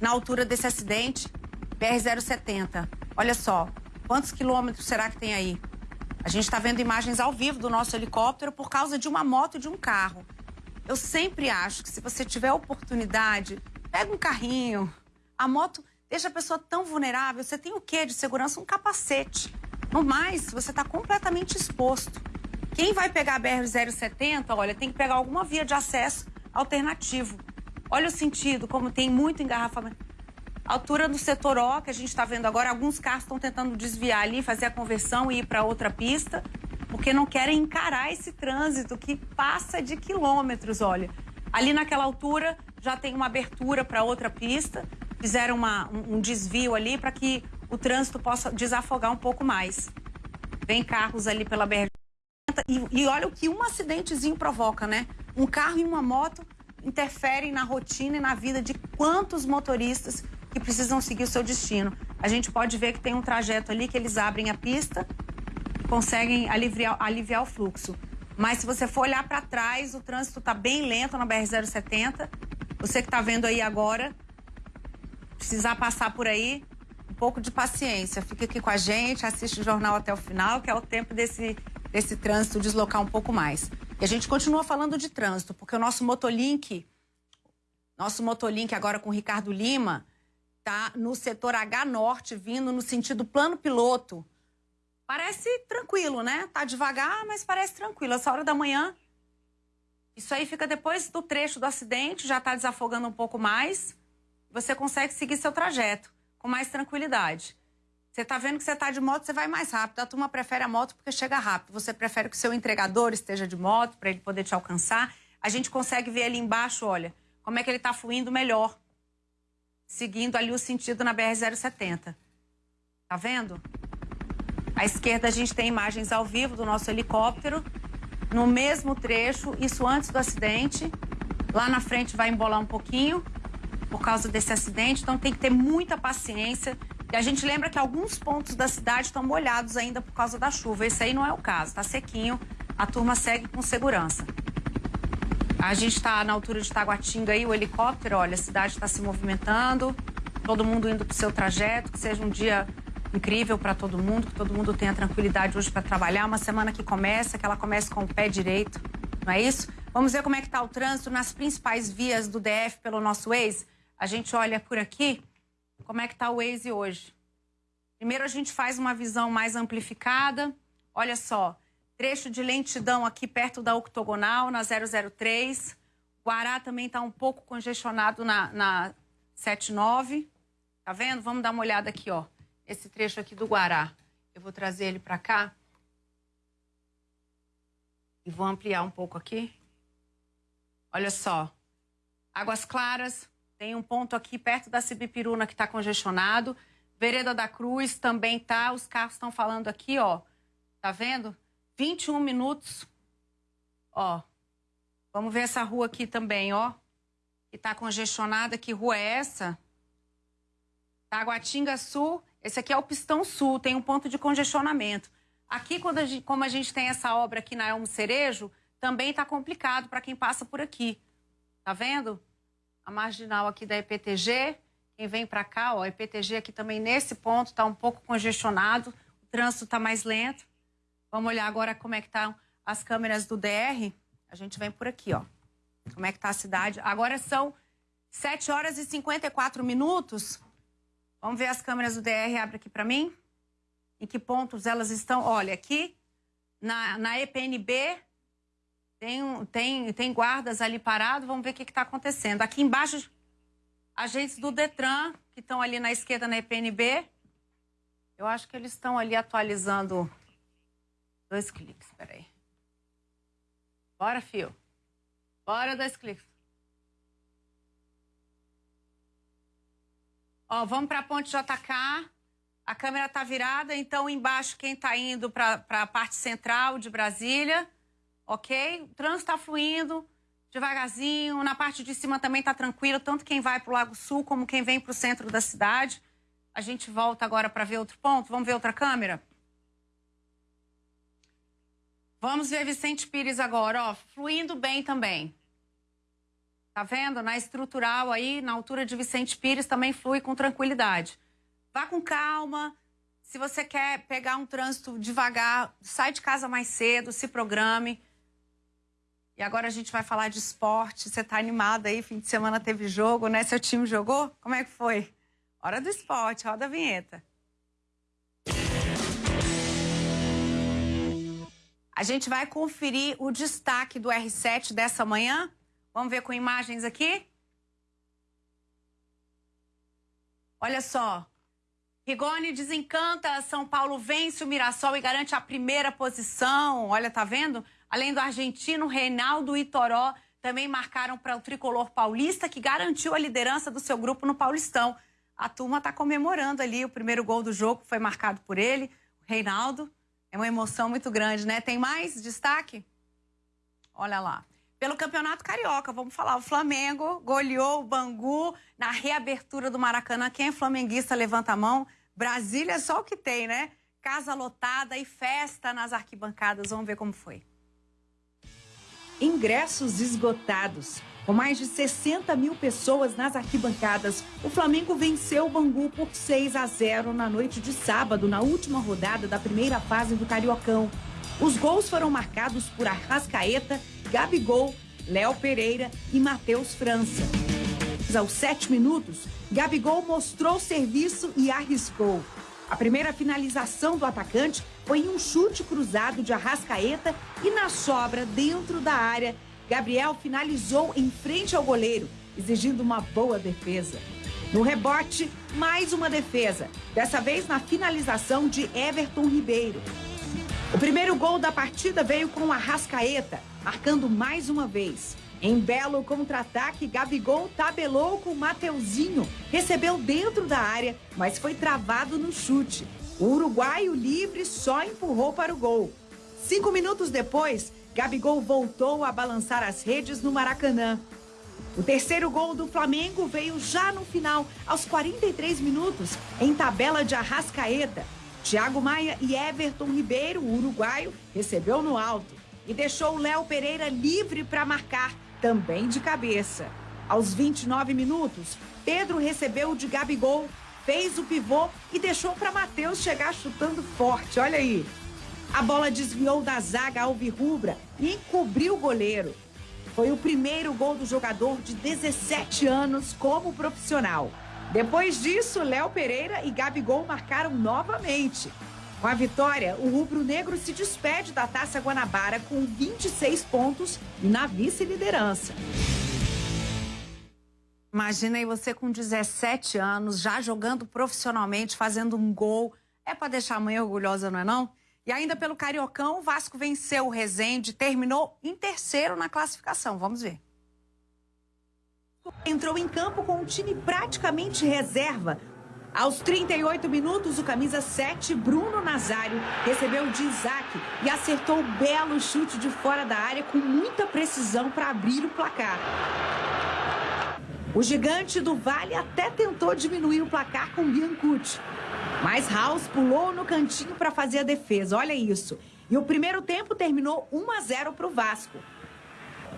na altura desse acidente, BR-070. Olha só, quantos quilômetros será que tem aí? A gente está vendo imagens ao vivo do nosso helicóptero por causa de uma moto e de um carro. Eu sempre acho que se você tiver oportunidade, pega um carrinho. A moto deixa a pessoa tão vulnerável. Você tem o quê de segurança? Um capacete. No mais, você está completamente exposto. Quem vai pegar a BR-070, olha, tem que pegar alguma via de acesso alternativo. Olha o sentido, como tem muito engarrafamento. altura do setor O, que a gente está vendo agora, alguns carros estão tentando desviar ali, fazer a conversão e ir para outra pista, porque não querem encarar esse trânsito que passa de quilômetros, olha. Ali naquela altura já tem uma abertura para outra pista, fizeram uma, um, um desvio ali para que o trânsito possa desafogar um pouco mais. Vem carros ali pela BR. E, e olha o que um acidentezinho provoca, né? Um carro e uma moto interferem na rotina e na vida de quantos motoristas que precisam seguir o seu destino. A gente pode ver que tem um trajeto ali que eles abrem a pista e conseguem aliviar, aliviar o fluxo. Mas se você for olhar para trás, o trânsito está bem lento na BR-070. Você que está vendo aí agora, precisar passar por aí, um pouco de paciência. Fica aqui com a gente, assiste o jornal até o final, que é o tempo desse, desse trânsito deslocar um pouco mais. E a gente continua falando de trânsito, porque o nosso Motolink, nosso Motolink agora com o Ricardo Lima, tá no setor H Norte, vindo no sentido plano piloto. Parece tranquilo, né? Tá devagar, mas parece tranquilo. Essa hora da manhã, isso aí fica depois do trecho do acidente, já está desafogando um pouco mais. Você consegue seguir seu trajeto com mais tranquilidade. Você está vendo que você está de moto, você vai mais rápido. A turma prefere a moto porque chega rápido. Você prefere que o seu entregador esteja de moto para ele poder te alcançar. A gente consegue ver ali embaixo, olha, como é que ele está fluindo melhor. Seguindo ali o sentido na BR-070. Tá vendo? À esquerda a gente tem imagens ao vivo do nosso helicóptero. No mesmo trecho, isso antes do acidente. Lá na frente vai embolar um pouquinho. por causa desse acidente, então tem que ter muita paciência. E a gente lembra que alguns pontos da cidade estão molhados ainda por causa da chuva. Esse aí não é o caso, está sequinho, a turma segue com segurança. A gente está na altura de Taguatinga aí, o helicóptero, olha, a cidade está se movimentando, todo mundo indo para o seu trajeto, que seja um dia incrível para todo mundo, que todo mundo tenha tranquilidade hoje para trabalhar. Uma semana que começa, que ela comece com o pé direito, não é isso? Vamos ver como é que está o trânsito nas principais vias do DF pelo nosso Waze. A gente olha por aqui, como é que está o Waze hoje. Primeiro a gente faz uma visão mais amplificada. Olha só, trecho de lentidão aqui perto da octogonal, na 003. Guará também está um pouco congestionado na, na 79. Tá vendo? Vamos dar uma olhada aqui, ó esse trecho aqui do Guará. Eu vou trazer ele para cá. E vou ampliar um pouco aqui. Olha só. Águas Claras, tem um ponto aqui perto da Cibipiruna que está congestionado. Vereda da Cruz também tá. Os carros estão falando aqui, ó. Tá vendo? 21 minutos. Ó. Vamos ver essa rua aqui também, ó. Que tá congestionada. Que rua é essa? Taguatinga Sul esse aqui é o pistão sul, tem um ponto de congestionamento. Aqui, quando a gente, como a gente tem essa obra aqui na Elmo Cerejo, também está complicado para quem passa por aqui. Tá vendo? A marginal aqui da EPTG, quem vem para cá, ó, a EPTG aqui também nesse ponto está um pouco congestionado, o trânsito está mais lento. Vamos olhar agora como é que estão tá as câmeras do DR. A gente vem por aqui, ó. Como é que está a cidade. Agora são 7 horas e 54 minutos. Vamos ver as câmeras do DR, abre aqui para mim. Em que pontos elas estão? Olha, aqui na, na EPNB tem, tem, tem guardas ali parados. Vamos ver o que está acontecendo. Aqui embaixo, agentes do Detran, que estão ali na esquerda na EPNB. Eu acho que eles estão ali atualizando. Dois cliques, peraí. Bora, fio. Bora, dois cliques. Ó, vamos para a ponte JK. A câmera está virada, então embaixo quem está indo para a parte central de Brasília, ok? O trânsito está fluindo devagarzinho. Na parte de cima também está tranquilo, tanto quem vai para o Lago Sul como quem vem para o centro da cidade. A gente volta agora para ver outro ponto. Vamos ver outra câmera? Vamos ver Vicente Pires agora, ó, fluindo bem também. Tá vendo? Na estrutural aí, na altura de Vicente Pires, também flui com tranquilidade. Vá com calma. Se você quer pegar um trânsito devagar, sai de casa mais cedo, se programe. E agora a gente vai falar de esporte. Você tá animada aí? Fim de semana teve jogo, né? Seu time jogou? Como é que foi? Hora do esporte, roda a vinheta. A gente vai conferir o destaque do R7 dessa manhã. Vamos ver com imagens aqui? Olha só. Rigoni desencanta, São Paulo vence o Mirassol e garante a primeira posição. Olha, tá vendo? Além do argentino Reinaldo e Toró, também marcaram para o tricolor paulista, que garantiu a liderança do seu grupo no Paulistão. A turma está comemorando ali o primeiro gol do jogo, foi marcado por ele, o Reinaldo. É uma emoção muito grande, né? Tem mais destaque? Olha lá pelo Campeonato Carioca. Vamos falar, o Flamengo goleou o Bangu na reabertura do Maracanã. Quem é flamenguista, levanta a mão. Brasília é só o que tem, né? Casa lotada e festa nas arquibancadas. Vamos ver como foi. Ingressos esgotados. Com mais de 60 mil pessoas nas arquibancadas, o Flamengo venceu o Bangu por 6 a 0 na noite de sábado, na última rodada da primeira fase do Cariocão. Os gols foram marcados por Arrascaeta Gabigol, Léo Pereira e Matheus França. Aos sete minutos, Gabigol mostrou serviço e arriscou. A primeira finalização do atacante foi em um chute cruzado de Arrascaeta e na sobra dentro da área, Gabriel finalizou em frente ao goleiro, exigindo uma boa defesa. No rebote, mais uma defesa, dessa vez na finalização de Everton Ribeiro. O primeiro gol da partida veio com Arrascaeta, marcando mais uma vez. Em belo contra-ataque, Gabigol tabelou com Mateuzinho, recebeu dentro da área, mas foi travado no chute. O uruguaio livre só empurrou para o gol. Cinco minutos depois, Gabigol voltou a balançar as redes no Maracanã. O terceiro gol do Flamengo veio já no final, aos 43 minutos, em tabela de Arrascaeta. Thiago Maia e Everton Ribeiro, uruguaio, recebeu no alto e deixou Léo Pereira livre para marcar, também de cabeça. Aos 29 minutos, Pedro recebeu de Gabigol, fez o pivô e deixou para Matheus chegar chutando forte. Olha aí. A bola desviou da zaga alvirrubra e encobriu o goleiro. Foi o primeiro gol do jogador de 17 anos como profissional. Depois disso, Léo Pereira e Gabigol marcaram novamente. Com a vitória, o rubro-negro se despede da Taça Guanabara com 26 pontos e na vice-liderança. Imagina aí você com 17 anos, já jogando profissionalmente, fazendo um gol. É para deixar a mãe orgulhosa, não é não? E ainda pelo Cariocão, o Vasco venceu o Resende, terminou em terceiro na classificação. Vamos ver. Entrou em campo com um time praticamente reserva. Aos 38 minutos, o camisa 7, Bruno Nazário, recebeu de Isaac e acertou o belo chute de fora da área com muita precisão para abrir o placar. O gigante do Vale até tentou diminuir o placar com Biancucci. Mas House pulou no cantinho para fazer a defesa. Olha isso. E o primeiro tempo terminou 1 a 0 para o Vasco.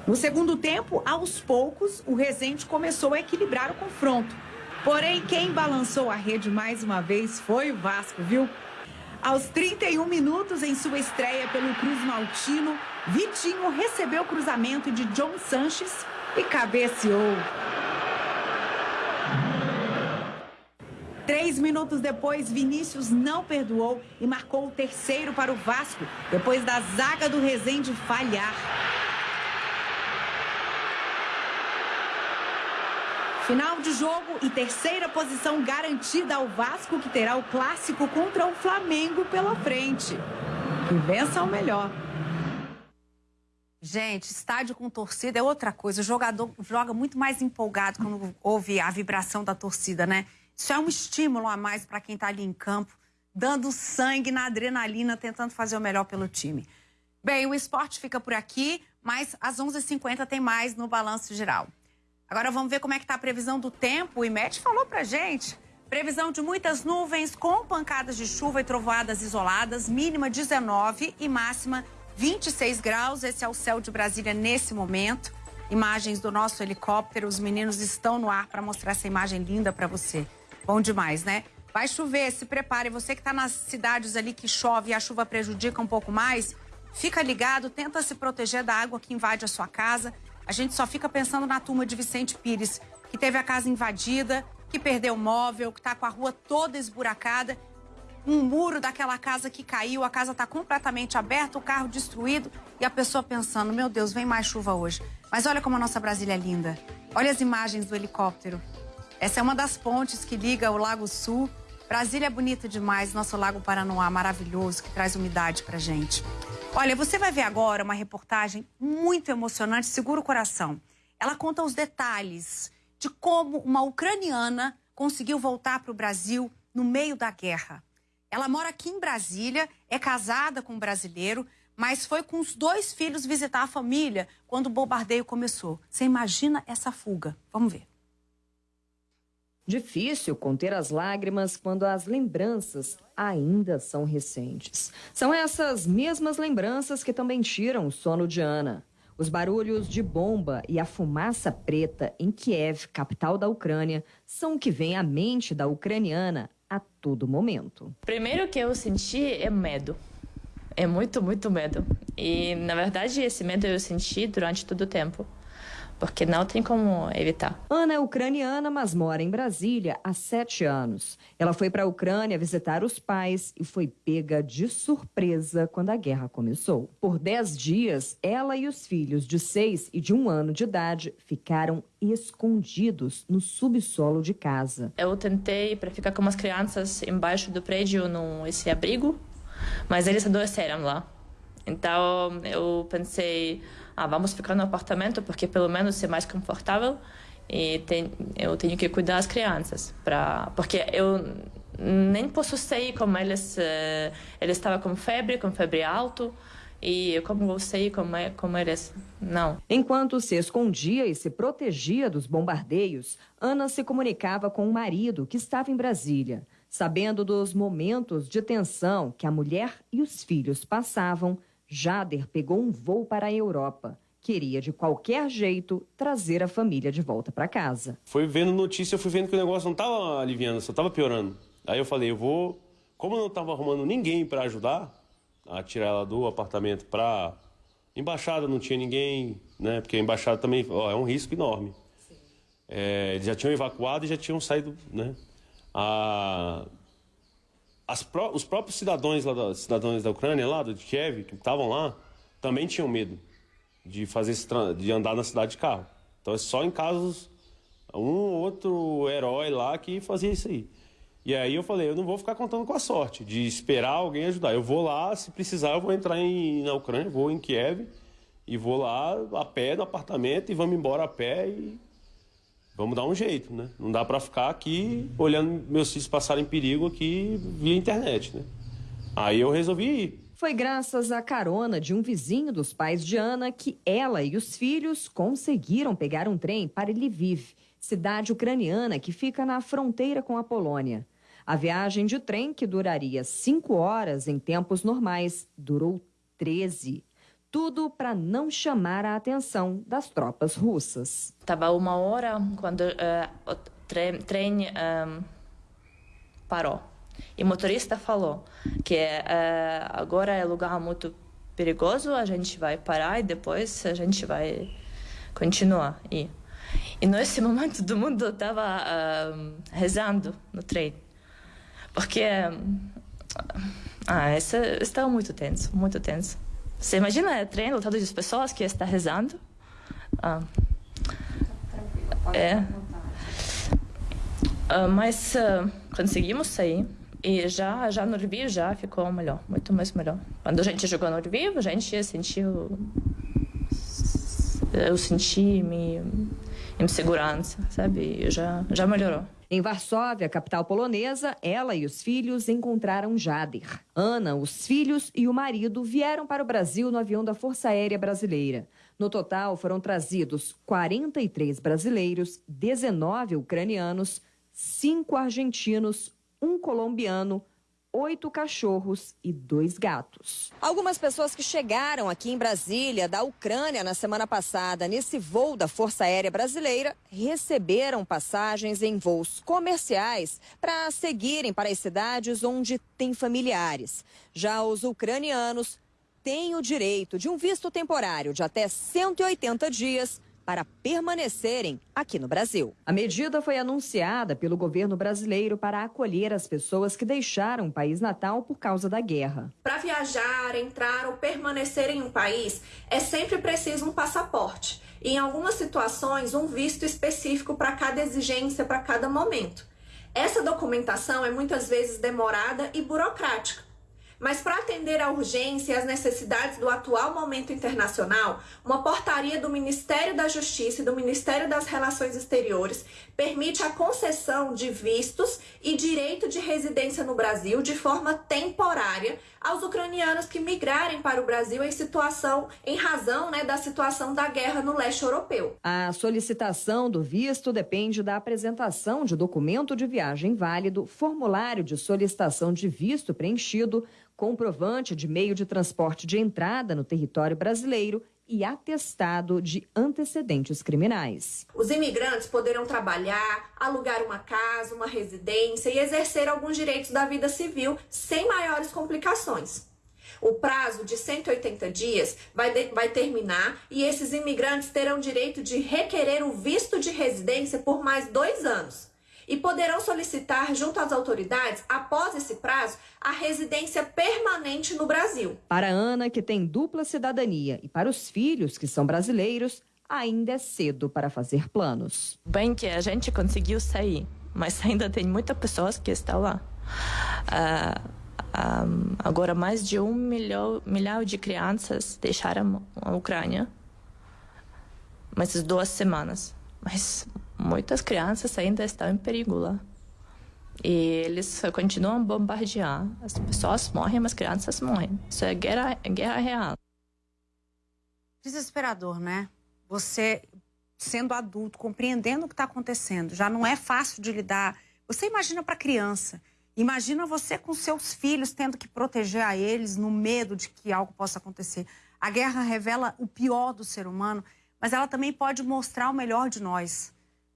No segundo tempo, aos poucos, o Rezende começou a equilibrar o confronto. Porém, quem balançou a rede mais uma vez foi o Vasco, viu? Aos 31 minutos, em sua estreia pelo Cruz Maltino, Vitinho recebeu o cruzamento de John Sanches e cabeceou. Três minutos depois, Vinícius não perdoou e marcou o terceiro para o Vasco, depois da zaga do Rezende falhar. Final de jogo e terceira posição garantida ao Vasco, que terá o clássico contra o Flamengo pela frente. Que vença o melhor. Gente, estádio com torcida é outra coisa. O jogador joga muito mais empolgado quando ouve a vibração da torcida, né? Isso é um estímulo a mais para quem está ali em campo, dando sangue na adrenalina, tentando fazer o melhor pelo time. Bem, o esporte fica por aqui, mas às 11h50 tem mais no Balanço Geral. Agora vamos ver como é que está a previsão do tempo. O IMET falou para gente. Previsão de muitas nuvens com pancadas de chuva e trovoadas isoladas, mínima 19 e máxima 26 graus. Esse é o céu de Brasília nesse momento. Imagens do nosso helicóptero. Os meninos estão no ar para mostrar essa imagem linda para você. Bom demais, né? Vai chover, se prepare. Você que está nas cidades ali que chove e a chuva prejudica um pouco mais, fica ligado, tenta se proteger da água que invade a sua casa. A gente só fica pensando na turma de Vicente Pires, que teve a casa invadida, que perdeu o móvel, que está com a rua toda esburacada, um muro daquela casa que caiu, a casa está completamente aberta, o carro destruído e a pessoa pensando: meu Deus, vem mais chuva hoje. Mas olha como a nossa Brasília é linda. Olha as imagens do helicóptero. Essa é uma das pontes que liga o Lago Sul. Brasília é bonita demais, nosso Lago Paranoá maravilhoso, que traz umidade pra gente. Olha, você vai ver agora uma reportagem muito emocionante, segura o coração. Ela conta os detalhes de como uma ucraniana conseguiu voltar para o Brasil no meio da guerra. Ela mora aqui em Brasília, é casada com um brasileiro, mas foi com os dois filhos visitar a família quando o bombardeio começou. Você imagina essa fuga? Vamos ver. Difícil conter as lágrimas quando as lembranças ainda são recentes. São essas mesmas lembranças que também tiram o sono de Ana. Os barulhos de bomba e a fumaça preta em Kiev, capital da Ucrânia, são o que vem à mente da ucraniana a todo momento. Primeiro que eu senti é medo. É muito, muito medo. E, na verdade, esse medo eu senti durante todo o tempo porque não tem como evitar. Ana é ucraniana, mas mora em Brasília há sete anos. Ela foi para a Ucrânia visitar os pais e foi pega de surpresa quando a guerra começou. Por dez dias, ela e os filhos de seis e de um ano de idade ficaram escondidos no subsolo de casa. Eu tentei para ficar com as crianças embaixo do prédio no esse abrigo, mas eles adoeceram lá. Então eu pensei ah, vamos ficar no apartamento porque pelo menos é mais confortável e tem, eu tenho que cuidar das crianças para porque eu nem posso sair com eles uh, eles estavam com febre com febre alto e como eu sei como, é, como eles. Não. Enquanto se escondia e se protegia dos bombardeios, Ana se comunicava com o marido, que estava em Brasília. Sabendo dos momentos de tensão que a mulher e os filhos passavam, Jader pegou um voo para a Europa. Queria, de qualquer jeito, trazer a família de volta para casa. Foi vendo notícia, eu fui vendo que o negócio não estava aliviando, só estava piorando. Aí eu falei, eu vou. Como eu não estava arrumando ninguém para ajudar a tirar ela do apartamento para. Embaixada não tinha ninguém, né? Porque a embaixada também ó, é um risco enorme. É, eles já tinham evacuado e já tinham saído, né? A, pró os próprios cidadãos, lá da, cidadãos da Ucrânia, lá de Kiev, que estavam lá, também tinham medo de fazer de andar na cidade de carro. Então é só em casos um ou outro herói lá que fazia isso aí. E aí eu falei, eu não vou ficar contando com a sorte de esperar alguém ajudar. Eu vou lá, se precisar, eu vou entrar em, na Ucrânia, vou em Kiev e vou lá a pé no apartamento e vamos embora a pé e vamos dar um jeito, né? Não dá para ficar aqui olhando meus filhos passarem perigo aqui via internet, né? Aí eu resolvi ir. Foi graças à carona de um vizinho dos pais de Ana que ela e os filhos conseguiram pegar um trem para Lviv, cidade ucraniana que fica na fronteira com a Polônia. A viagem de trem, que duraria cinco horas em tempos normais, durou 13 tudo para não chamar a atenção das tropas russas. Estava uma hora quando uh, o trem, trem uh, parou. E o motorista falou que uh, agora é lugar muito perigoso, a gente vai parar e depois a gente vai continuar. E, e nesse momento todo mundo estava rezando no trem. Porque ah, isso estava muito tenso, muito tenso. Você imagina é treino lotado de pessoas que está rezando? Ah. É. Ah, mas uh, conseguimos sair e já já no Lviv já ficou melhor, muito mais melhor. Quando a gente jogou no Lviv, a gente sentiu eu senti me em segurança, sabe? Já já melhorou. Em Varsóvia, capital polonesa, ela e os filhos encontraram Jader. Ana, os filhos e o marido vieram para o Brasil no avião da Força Aérea Brasileira. No total, foram trazidos 43 brasileiros, 19 ucranianos, 5 argentinos, um colombiano, oito cachorros e dois gatos. Algumas pessoas que chegaram aqui em Brasília, da Ucrânia, na semana passada, nesse voo da Força Aérea Brasileira, receberam passagens em voos comerciais para seguirem para as cidades onde têm familiares. Já os ucranianos têm o direito de um visto temporário de até 180 dias para permanecerem aqui no Brasil. A medida foi anunciada pelo governo brasileiro para acolher as pessoas que deixaram o país natal por causa da guerra. Para viajar, entrar ou permanecer em um país, é sempre preciso um passaporte. E, em algumas situações, um visto específico para cada exigência, para cada momento. Essa documentação é muitas vezes demorada e burocrática. Mas para atender à urgência e às necessidades do atual momento internacional, uma portaria do Ministério da Justiça e do Ministério das Relações Exteriores permite a concessão de vistos e direito de residência no Brasil de forma temporária aos ucranianos que migrarem para o Brasil em situação, em razão né, da situação da guerra no leste europeu. A solicitação do visto depende da apresentação de documento de viagem válido, formulário de solicitação de visto preenchido, comprovante de meio de transporte de entrada no território brasileiro e atestado de antecedentes criminais. Os imigrantes poderão trabalhar, alugar uma casa, uma residência e exercer alguns direitos da vida civil sem maiores complicações. O prazo de 180 dias vai, de, vai terminar e esses imigrantes terão direito de requerer o visto de residência por mais dois anos e poderão solicitar junto às autoridades, após esse prazo, a residência permanente no Brasil. Para Ana, que tem dupla cidadania, e para os filhos, que são brasileiros, ainda é cedo para fazer planos. Bem que a gente conseguiu sair, mas ainda tem muitas pessoas que estão lá. Uh, ah, um, ah, agora, mais de um milhão, milhão de crianças deixaram a Ucrânia, mas duas semanas. Mas muitas crianças ainda estão em perigo lá. E eles continuam a bombardear. As pessoas morrem, mas as crianças morrem. Isso é guerra, é guerra real. Desesperador, né? Você sendo adulto, compreendendo o que está acontecendo, já não é fácil de lidar. Você imagina para criança, imagina você com seus filhos tendo que proteger a eles no medo de que algo possa acontecer. A guerra revela o pior do ser humano, mas ela também pode mostrar o melhor de nós.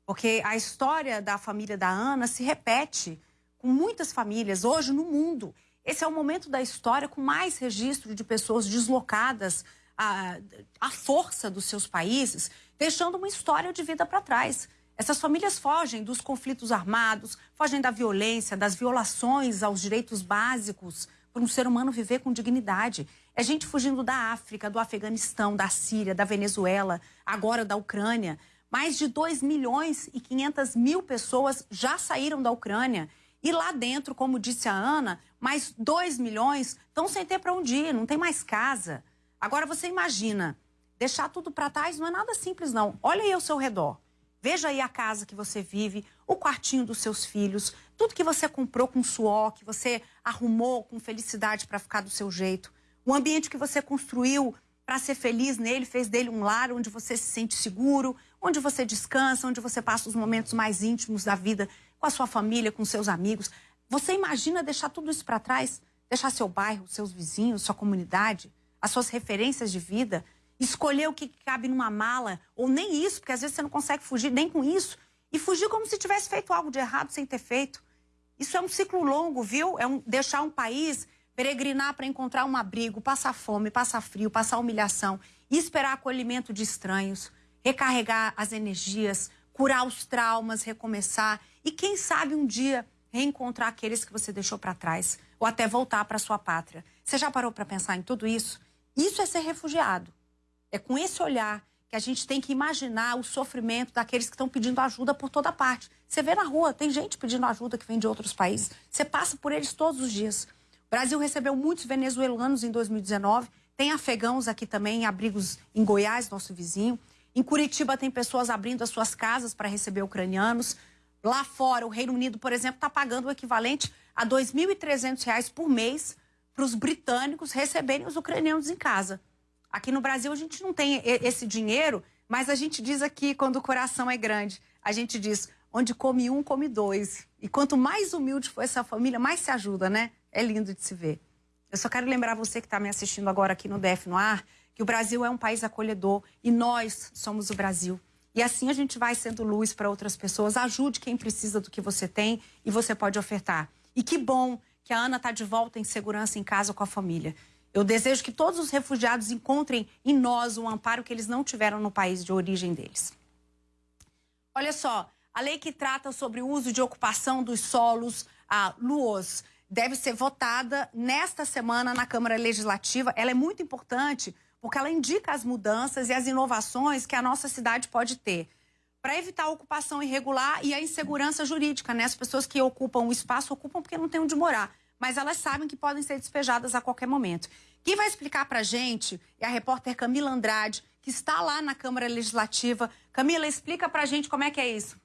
Porque a história da família da Ana se repete com muitas famílias hoje no mundo. Esse é o momento da história com mais registro de pessoas deslocadas à, à força dos seus países, deixando uma história de vida para trás. Essas famílias fogem dos conflitos armados, fogem da violência, das violações aos direitos básicos para um ser humano viver com dignidade. É gente fugindo da África, do Afeganistão, da Síria, da Venezuela, agora da Ucrânia. Mais de 2 milhões e 500 mil pessoas já saíram da Ucrânia. E lá dentro, como disse a Ana, mais 2 milhões estão sem ter para onde ir, não tem mais casa. Agora você imagina, deixar tudo para trás não é nada simples, não. Olha aí ao seu redor. Veja aí a casa que você vive, o quartinho dos seus filhos, tudo que você comprou com suor, que você arrumou com felicidade para ficar do seu jeito. O ambiente que você construiu para ser feliz nele, fez dele um lar onde você se sente seguro, onde você descansa, onde você passa os momentos mais íntimos da vida com a sua família, com seus amigos. Você imagina deixar tudo isso para trás? Deixar seu bairro, seus vizinhos, sua comunidade, as suas referências de vida, escolher o que cabe numa mala, ou nem isso, porque às vezes você não consegue fugir nem com isso, e fugir como se tivesse feito algo de errado sem ter feito. Isso é um ciclo longo, viu? É um, deixar um país peregrinar para encontrar um abrigo, passar fome, passar frio, passar humilhação, esperar acolhimento de estranhos, recarregar as energias, curar os traumas, recomeçar e quem sabe um dia reencontrar aqueles que você deixou para trás ou até voltar para sua pátria. Você já parou para pensar em tudo isso? Isso é ser refugiado. É com esse olhar que a gente tem que imaginar o sofrimento daqueles que estão pedindo ajuda por toda parte. Você vê na rua, tem gente pedindo ajuda que vem de outros países. Você passa por eles todos os dias. O Brasil recebeu muitos venezuelanos em 2019. Tem afegãos aqui também, abrigos em Goiás, nosso vizinho. Em Curitiba tem pessoas abrindo as suas casas para receber ucranianos. Lá fora, o Reino Unido, por exemplo, está pagando o equivalente a R$ 2.300 por mês para os britânicos receberem os ucranianos em casa. Aqui no Brasil a gente não tem esse dinheiro, mas a gente diz aqui, quando o coração é grande, a gente diz, onde come um, come dois. E quanto mais humilde for essa família, mais se ajuda, né? É lindo de se ver. Eu só quero lembrar você que está me assistindo agora aqui no DF no Ar, que o Brasil é um país acolhedor e nós somos o Brasil. E assim a gente vai sendo luz para outras pessoas. Ajude quem precisa do que você tem e você pode ofertar. E que bom que a Ana está de volta em segurança em casa com a família. Eu desejo que todos os refugiados encontrem em nós o amparo que eles não tiveram no país de origem deles. Olha só, a lei que trata sobre o uso de ocupação dos solos, a LUOS, deve ser votada nesta semana na Câmara Legislativa. Ela é muito importante porque ela indica as mudanças e as inovações que a nossa cidade pode ter para evitar a ocupação irregular e a insegurança jurídica, né? As pessoas que ocupam o espaço ocupam porque não tem onde morar, mas elas sabem que podem ser despejadas a qualquer momento. Quem vai explicar para a gente é a repórter Camila Andrade, que está lá na Câmara Legislativa. Camila, explica para a gente como é que é isso.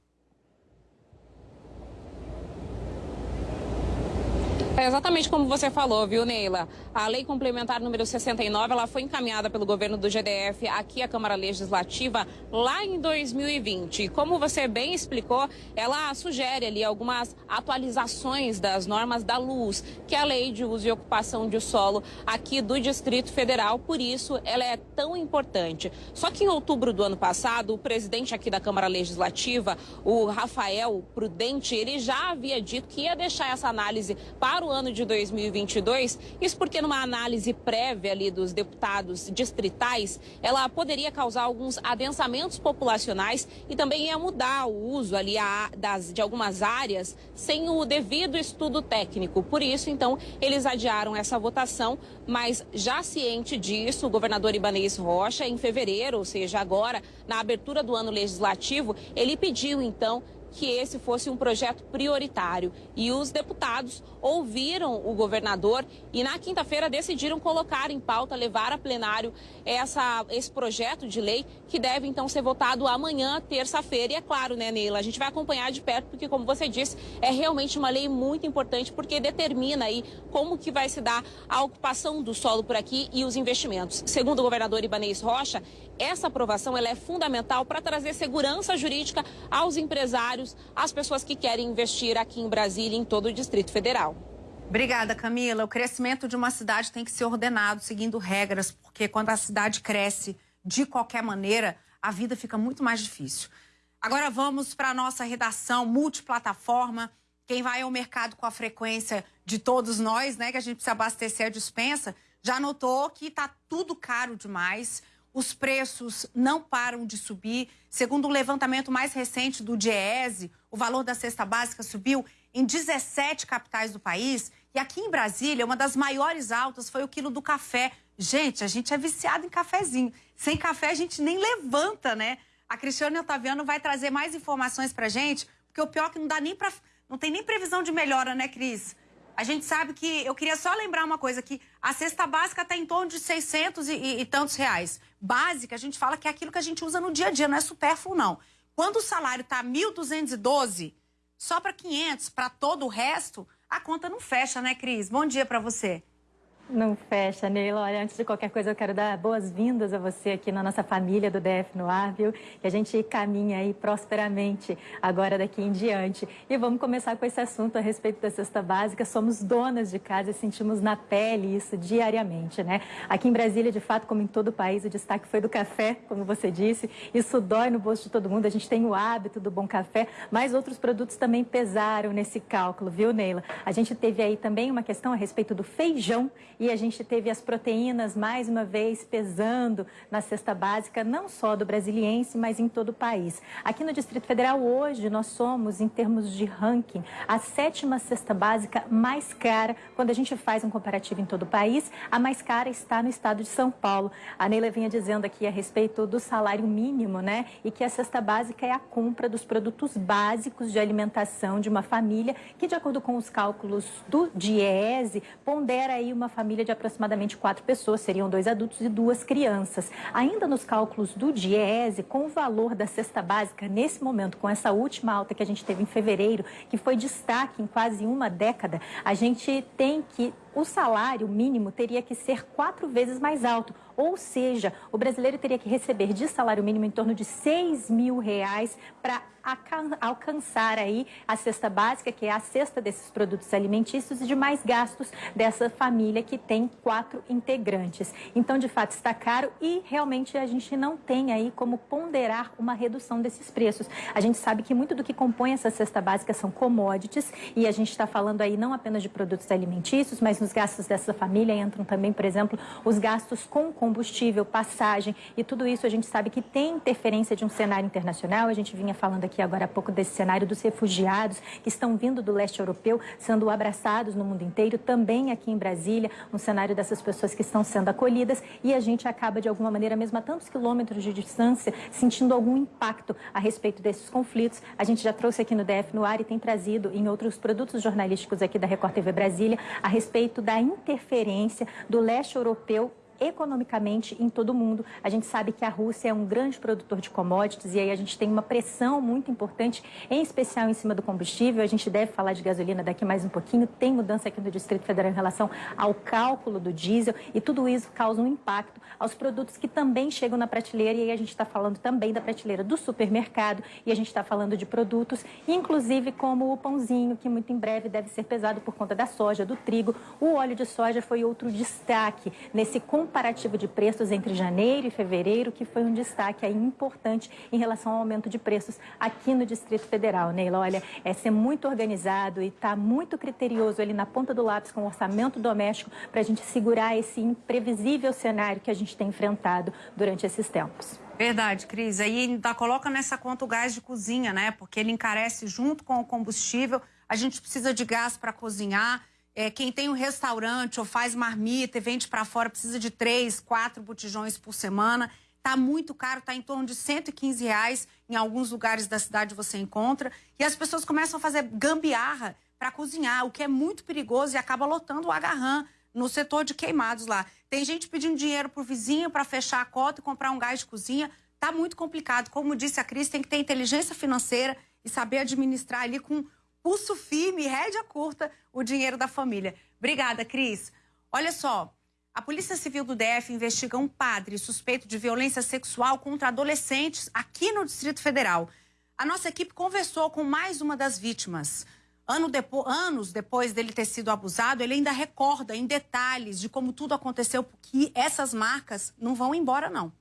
É exatamente como você falou, viu, Neila? A lei complementar número 69, ela foi encaminhada pelo governo do GDF aqui à Câmara Legislativa lá em 2020. Como você bem explicou, ela sugere ali algumas atualizações das normas da luz, que é a lei de uso e ocupação de solo aqui do Distrito Federal. Por isso, ela é tão importante. Só que em outubro do ano passado, o presidente aqui da Câmara Legislativa, o Rafael Prudente, ele já havia dito que ia deixar essa análise para o ano de 2022. Isso porque numa análise prévia ali dos deputados distritais, ela poderia causar alguns adensamentos populacionais e também ia mudar o uso ali a, das, de algumas áreas sem o devido estudo técnico. Por isso, então, eles adiaram essa votação, mas já ciente disso, o governador Ibanez Rocha, em fevereiro, ou seja, agora, na abertura do ano legislativo, ele pediu, então, que esse fosse um projeto prioritário. E os deputados ouviram o governador e na quinta-feira decidiram colocar em pauta, levar a plenário essa, esse projeto de lei que deve então ser votado amanhã, terça-feira. E é claro, né, Neila, a gente vai acompanhar de perto porque, como você disse, é realmente uma lei muito importante porque determina aí como que vai se dar a ocupação do solo por aqui e os investimentos. Segundo o governador Ibanez Rocha, essa aprovação ela é fundamental para trazer segurança jurídica aos empresários, às pessoas que querem investir aqui em Brasília e em todo o Distrito Federal. Obrigada, Camila. O crescimento de uma cidade tem que ser ordenado, seguindo regras, porque quando a cidade cresce de qualquer maneira, a vida fica muito mais difícil. Agora vamos para a nossa redação multiplataforma. Quem vai ao mercado com a frequência de todos nós, né, que a gente precisa abastecer a dispensa, já notou que está tudo caro demais. Os preços não param de subir. Segundo o levantamento mais recente do Diese, o valor da cesta básica subiu em 17 capitais do país. E aqui em Brasília, uma das maiores altas foi o quilo do café. Gente, a gente é viciado em cafezinho. Sem café a gente nem levanta, né? A Cristiane Otaviano vai trazer mais informações pra gente, porque o pior é que não dá nem para não tem nem previsão de melhora, né, Cris? A gente sabe que. Eu queria só lembrar uma coisa: que a cesta básica está em torno de 600 e, e, e, tantos reais. Básica, a gente fala que é aquilo que a gente usa no dia a dia, não é supérfluo, não. Quando o salário está 1.212, só para 500, para todo o resto, a conta não fecha, né, Cris? Bom dia para você. Não fecha, Neila. Olha, antes de qualquer coisa, eu quero dar boas-vindas a você aqui na nossa família do DF no ar, viu? Que a gente caminha aí prosperamente agora daqui em diante. E vamos começar com esse assunto a respeito da cesta básica. Somos donas de casa e sentimos na pele isso diariamente, né? Aqui em Brasília, de fato, como em todo o país, o destaque foi do café, como você disse. Isso dói no bolso de todo mundo. A gente tem o hábito do bom café, mas outros produtos também pesaram nesse cálculo, viu, Neila? A gente teve aí também uma questão a respeito do feijão a gente teve as proteínas mais uma vez pesando na cesta básica, não só do brasiliense, mas em todo o país. Aqui no Distrito Federal, hoje, nós somos, em termos de ranking, a sétima cesta básica mais cara. Quando a gente faz um comparativo em todo o país, a mais cara está no estado de São Paulo. A Neila vinha dizendo aqui a respeito do salário mínimo, né? E que a cesta básica é a compra dos produtos básicos de alimentação de uma família, que, de acordo com os cálculos do DIEESE, pondera aí uma família família de aproximadamente quatro pessoas, seriam dois adultos e duas crianças. Ainda nos cálculos do DIEESE, com o valor da cesta básica, nesse momento, com essa última alta que a gente teve em fevereiro, que foi destaque em quase uma década, a gente tem que o salário mínimo teria que ser quatro vezes mais alto. Ou seja, o brasileiro teria que receber de salário mínimo em torno de 6 mil reais para alcançar aí a cesta básica, que é a cesta desses produtos alimentícios e de mais gastos dessa família que tem quatro integrantes. Então, de fato, está caro e realmente a gente não tem aí como ponderar uma redução desses preços. A gente sabe que muito do que compõe essa cesta básica são commodities e a gente está falando aí não apenas de produtos alimentícios, mas nos gastos dessa família entram também, por exemplo, os gastos com combustível, passagem e tudo isso a gente sabe que tem interferência de um cenário internacional. A gente vinha falando aqui aqui agora há pouco desse cenário dos refugiados que estão vindo do leste europeu, sendo abraçados no mundo inteiro, também aqui em Brasília, um cenário dessas pessoas que estão sendo acolhidas e a gente acaba, de alguma maneira, mesmo a tantos quilômetros de distância, sentindo algum impacto a respeito desses conflitos. A gente já trouxe aqui no DF no ar e tem trazido em outros produtos jornalísticos aqui da Record TV Brasília a respeito da interferência do leste europeu economicamente em todo o mundo. A gente sabe que a Rússia é um grande produtor de commodities e aí a gente tem uma pressão muito importante, em especial em cima do combustível. A gente deve falar de gasolina daqui mais um pouquinho. Tem mudança aqui no Distrito Federal em relação ao cálculo do diesel e tudo isso causa um impacto aos produtos que também chegam na prateleira e aí a gente está falando também da prateleira do supermercado e a gente está falando de produtos, inclusive como o pãozinho, que muito em breve deve ser pesado por conta da soja, do trigo. O óleo de soja foi outro destaque nesse comparativo de preços entre janeiro e fevereiro, que foi um destaque aí importante em relação ao aumento de preços aqui no Distrito Federal. Neila, olha, é ser muito organizado e estar tá muito criterioso ali na ponta do lápis com o orçamento doméstico para a gente segurar esse imprevisível cenário que a gente tem enfrentado durante esses tempos. Verdade, Cris. Aí ainda coloca nessa conta o gás de cozinha, né? Porque ele encarece junto com o combustível. A gente precisa de gás para cozinhar. É, quem tem um restaurante ou faz marmita e vende para fora precisa de três, quatro botijões por semana. Tá muito caro, tá em torno de 115 reais. Em alguns lugares da cidade você encontra. E as pessoas começam a fazer gambiarra para cozinhar, o que é muito perigoso e acaba lotando o agarrão no setor de queimados lá. Tem gente pedindo dinheiro pro vizinho para fechar a cota e comprar um gás de cozinha. Tá muito complicado. Como disse a Cris, tem que ter inteligência financeira e saber administrar ali com pulso firme, rédea curta, o dinheiro da família. Obrigada, Cris. Olha só, a Polícia Civil do DF investiga um padre suspeito de violência sexual contra adolescentes aqui no Distrito Federal. A nossa equipe conversou com mais uma das vítimas. Ano depo anos depois dele ter sido abusado, ele ainda recorda em detalhes de como tudo aconteceu, porque essas marcas não vão embora, não.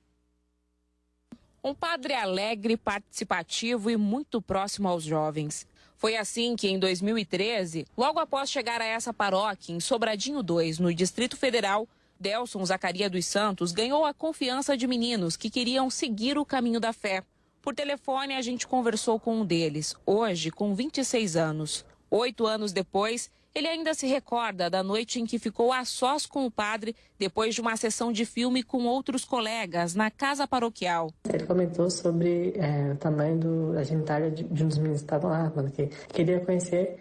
Um padre alegre, participativo e muito próximo aos jovens. Foi assim que, em 2013, logo após chegar a essa paróquia, em Sobradinho 2, no Distrito Federal, Delson Zacaria dos Santos ganhou a confiança de meninos que queriam seguir o caminho da fé. Por telefone, a gente conversou com um deles, hoje com 26 anos. Oito anos depois, ele ainda se recorda da noite em que ficou a sós com o padre depois de uma sessão de filme com outros colegas na casa paroquial. Ele comentou sobre é, o tamanho do, da genitália de, de um dos meninos que estavam lá, falando que queria conhecer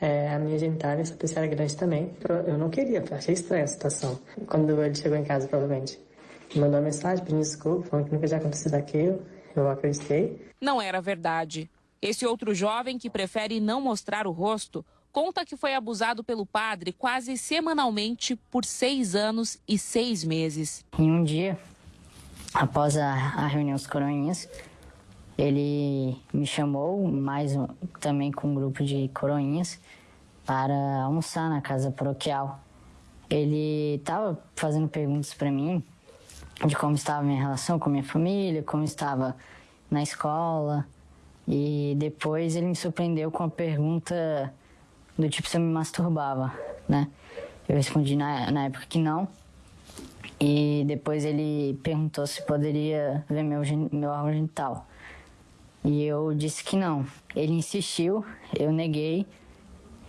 é, a minha genitália, essa pessoa era grande também. Eu não queria, achei estranha a situação. Quando ele chegou em casa, provavelmente, mandou uma mensagem pedindo desculpa, falando que nunca tinha acontecido aquilo. Eu acreditei. Não era verdade. Esse outro jovem que prefere não mostrar o rosto conta que foi abusado pelo padre quase semanalmente por seis anos e seis meses. Em um dia, após a, a reunião dos coroinhas, ele me chamou, mais um, também com um grupo de coroinhas, para almoçar na casa paroquial. Ele estava fazendo perguntas para mim de como estava minha relação com minha família, como estava na escola. E depois ele me surpreendeu com a pergunta do tipo se eu me masturbava, né? Eu respondi na, na época que não. E depois ele perguntou se poderia ver meu, meu órgão genital. E eu disse que não. Ele insistiu, eu neguei,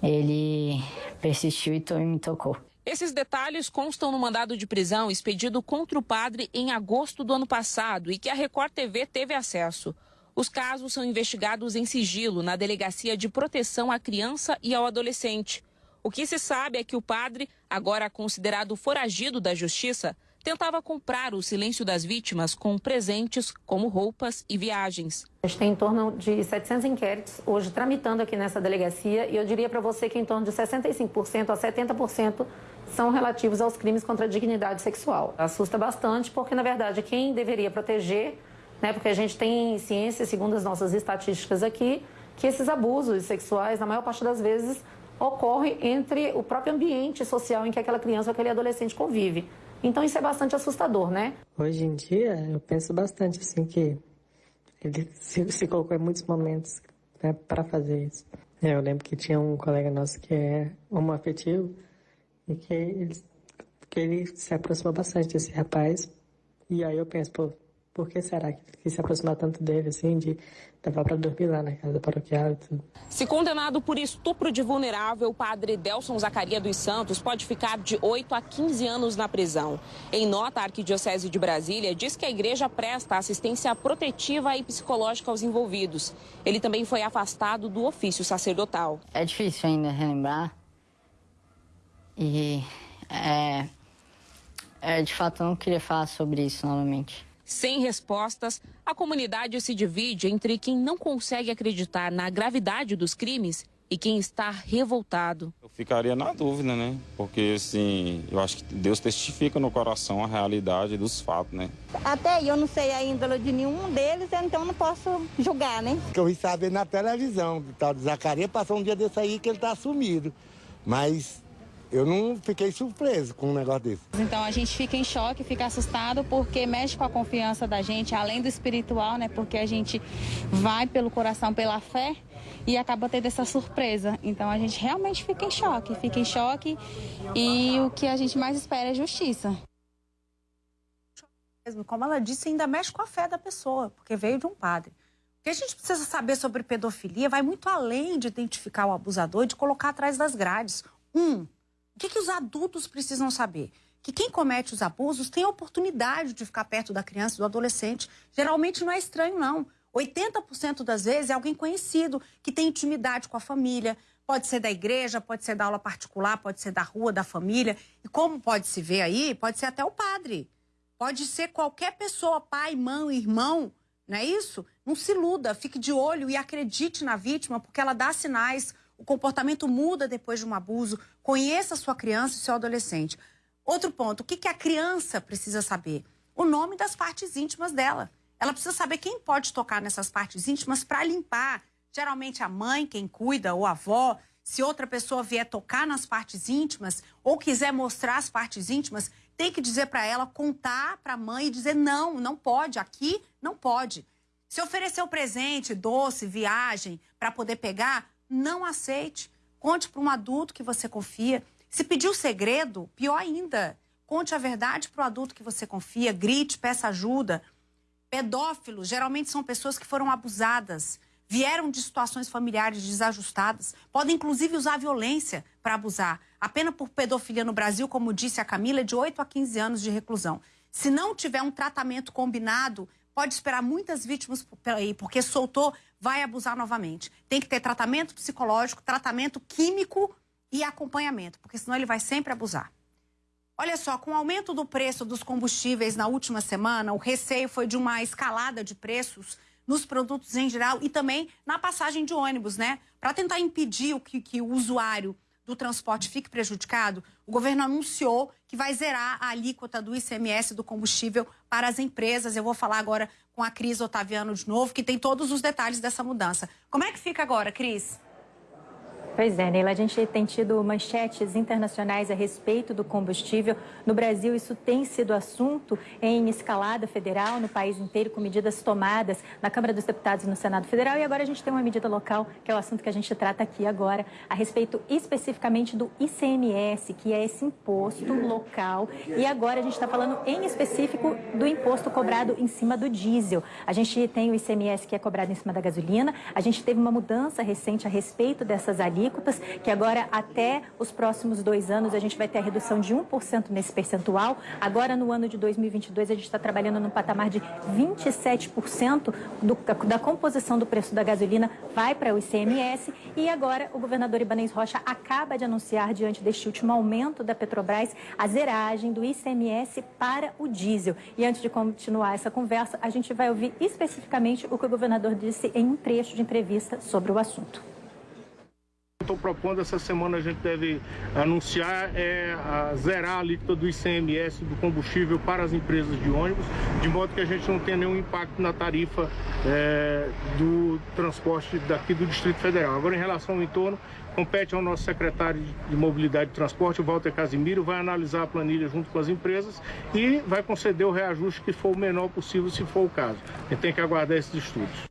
ele persistiu e me tocou. Esses detalhes constam no mandado de prisão expedido contra o padre em agosto do ano passado e que a Record TV teve acesso. Os casos são investigados em sigilo na Delegacia de Proteção à Criança e ao Adolescente. O que se sabe é que o padre, agora considerado foragido da justiça, tentava comprar o silêncio das vítimas com presentes como roupas e viagens. A gente tem em torno de 700 inquéritos hoje tramitando aqui nessa delegacia e eu diria para você que em torno de 65% a 70% são relativos aos crimes contra a dignidade sexual. Assusta bastante porque, na verdade, quem deveria proteger, né, porque a gente tem ciência, segundo as nossas estatísticas aqui, que esses abusos sexuais, na maior parte das vezes, ocorrem entre o próprio ambiente social em que aquela criança ou aquele adolescente convive. Então isso é bastante assustador, né? Hoje em dia, eu penso bastante assim que ele se, se colocou em muitos momentos né, para fazer isso. Eu lembro que tinha um colega nosso que é homoafetivo e que ele, que ele se aproximou bastante desse rapaz. E aí eu penso, pô, por que será que se aproximar tanto dele, assim, de levar para dormir lá na casa paroquial e tudo? Se condenado por estupro de vulnerável, o padre Delson Zacaria dos Santos pode ficar de 8 a 15 anos na prisão. Em nota, a Arquidiocese de Brasília diz que a igreja presta assistência protetiva e psicológica aos envolvidos. Ele também foi afastado do ofício sacerdotal. É difícil ainda relembrar. E, é, é, de fato, eu não queria falar sobre isso novamente. Sem respostas, a comunidade se divide entre quem não consegue acreditar na gravidade dos crimes e quem está revoltado. Eu ficaria na dúvida, né? Porque, assim, eu acho que Deus testifica no coração a realidade dos fatos, né? Até eu não sei a índole de nenhum deles, então não posso julgar, né? Que eu vi saber na televisão, o tal de Zacarias passou um dia desse aí que ele tá sumido. Mas eu não fiquei surpreso com um negócio desse. Então a gente fica em choque, fica assustado porque mexe com a confiança da gente, além do espiritual, né? Porque a gente vai pelo coração, pela fé e acaba tendo essa surpresa. Então a gente realmente fica em choque, fica em choque e o que a gente mais espera é justiça. Como ela disse, ainda mexe com a fé da pessoa, porque veio de um padre. O que a gente precisa saber sobre pedofilia vai muito além de identificar o abusador e de colocar atrás das grades. Um, o que, que os adultos precisam saber? que quem comete os abusos tem a oportunidade de ficar perto da criança, do adolescente. Geralmente não é estranho, não. 80% das vezes é alguém conhecido, que tem intimidade com a família. Pode ser da igreja, pode ser da aula particular, pode ser da rua, da família. E como pode se ver aí, pode ser até o padre. Pode ser qualquer pessoa, pai, mãe, irmão, não é isso? Não se iluda, fique de olho e acredite na vítima, porque ela dá sinais, o comportamento muda depois de um abuso. Conheça a sua criança e seu adolescente. Outro ponto, o que, que a criança precisa saber? O nome das partes íntimas dela. Ela precisa saber quem pode tocar nessas partes íntimas para limpar. Geralmente a mãe, quem cuida, ou a avó. Se outra pessoa vier tocar nas partes íntimas ou quiser mostrar as partes íntimas, tem que dizer para ela, contar para a mãe e dizer: não, não pode, aqui não pode. Se oferecer o presente, doce, viagem, para poder pegar, não aceite. Conte para um adulto que você confia. Se pedir o segredo, pior ainda. Conte a verdade para o adulto que você confia, grite, peça ajuda. Pedófilos geralmente são pessoas que foram abusadas, vieram de situações familiares desajustadas, podem inclusive usar violência para abusar. A pena por pedofilia no Brasil, como disse a Camila, é de 8 a 15 anos de reclusão. Se não tiver um tratamento combinado, pode esperar muitas vítimas aí, porque soltou, vai abusar novamente. Tem que ter tratamento psicológico, tratamento químico e acompanhamento, porque senão ele vai sempre abusar. Olha só, com o aumento do preço dos combustíveis na última semana, o receio foi de uma escalada de preços nos produtos em geral e também na passagem de ônibus, né? Para tentar impedir o que, que o usuário do transporte fique prejudicado, o governo anunciou que vai zerar a alíquota do ICMS do combustível para as empresas. Eu vou falar agora com a Cris Otaviano de novo, que tem todos os detalhes dessa mudança. Como é que fica agora, Cris? Pois é, Neila, a gente tem tido manchetes internacionais a respeito do combustível. No Brasil, isso tem sido assunto em escalada federal, no país inteiro, com medidas tomadas na Câmara dos Deputados e no Senado Federal. E agora a gente tem uma medida local, que é o assunto que a gente trata aqui agora, a respeito especificamente do ICMS, que é esse imposto local. E agora a gente está falando em específico do imposto cobrado em cima do diesel. A gente tem o ICMS que é cobrado em cima da gasolina. A gente teve uma mudança recente a respeito dessas alíquotas alíquotas, que agora até os próximos dois anos a gente vai ter a redução de 1% nesse percentual. Agora, no ano de 2022, a gente está trabalhando no patamar de 27% do, da composição do preço da gasolina vai para o ICMS. E agora o governador Ibanez Rocha acaba de anunciar, diante deste último aumento da Petrobras, a zeragem do ICMS para o diesel. E antes de continuar essa conversa, a gente vai ouvir especificamente o que o governador disse em um trecho de entrevista sobre o assunto estou propondo essa semana a gente deve anunciar é a zerar a alíquota do ICMS do combustível para as empresas de ônibus, de modo que a gente não tenha nenhum impacto na tarifa é, do transporte daqui do Distrito Federal. Agora, em relação ao entorno, compete ao nosso secretário de Mobilidade e Transporte, o Walter Casimiro, vai analisar a planilha junto com as empresas e vai conceder o reajuste que for o menor possível, se for o caso. A gente tem que aguardar esses estudos.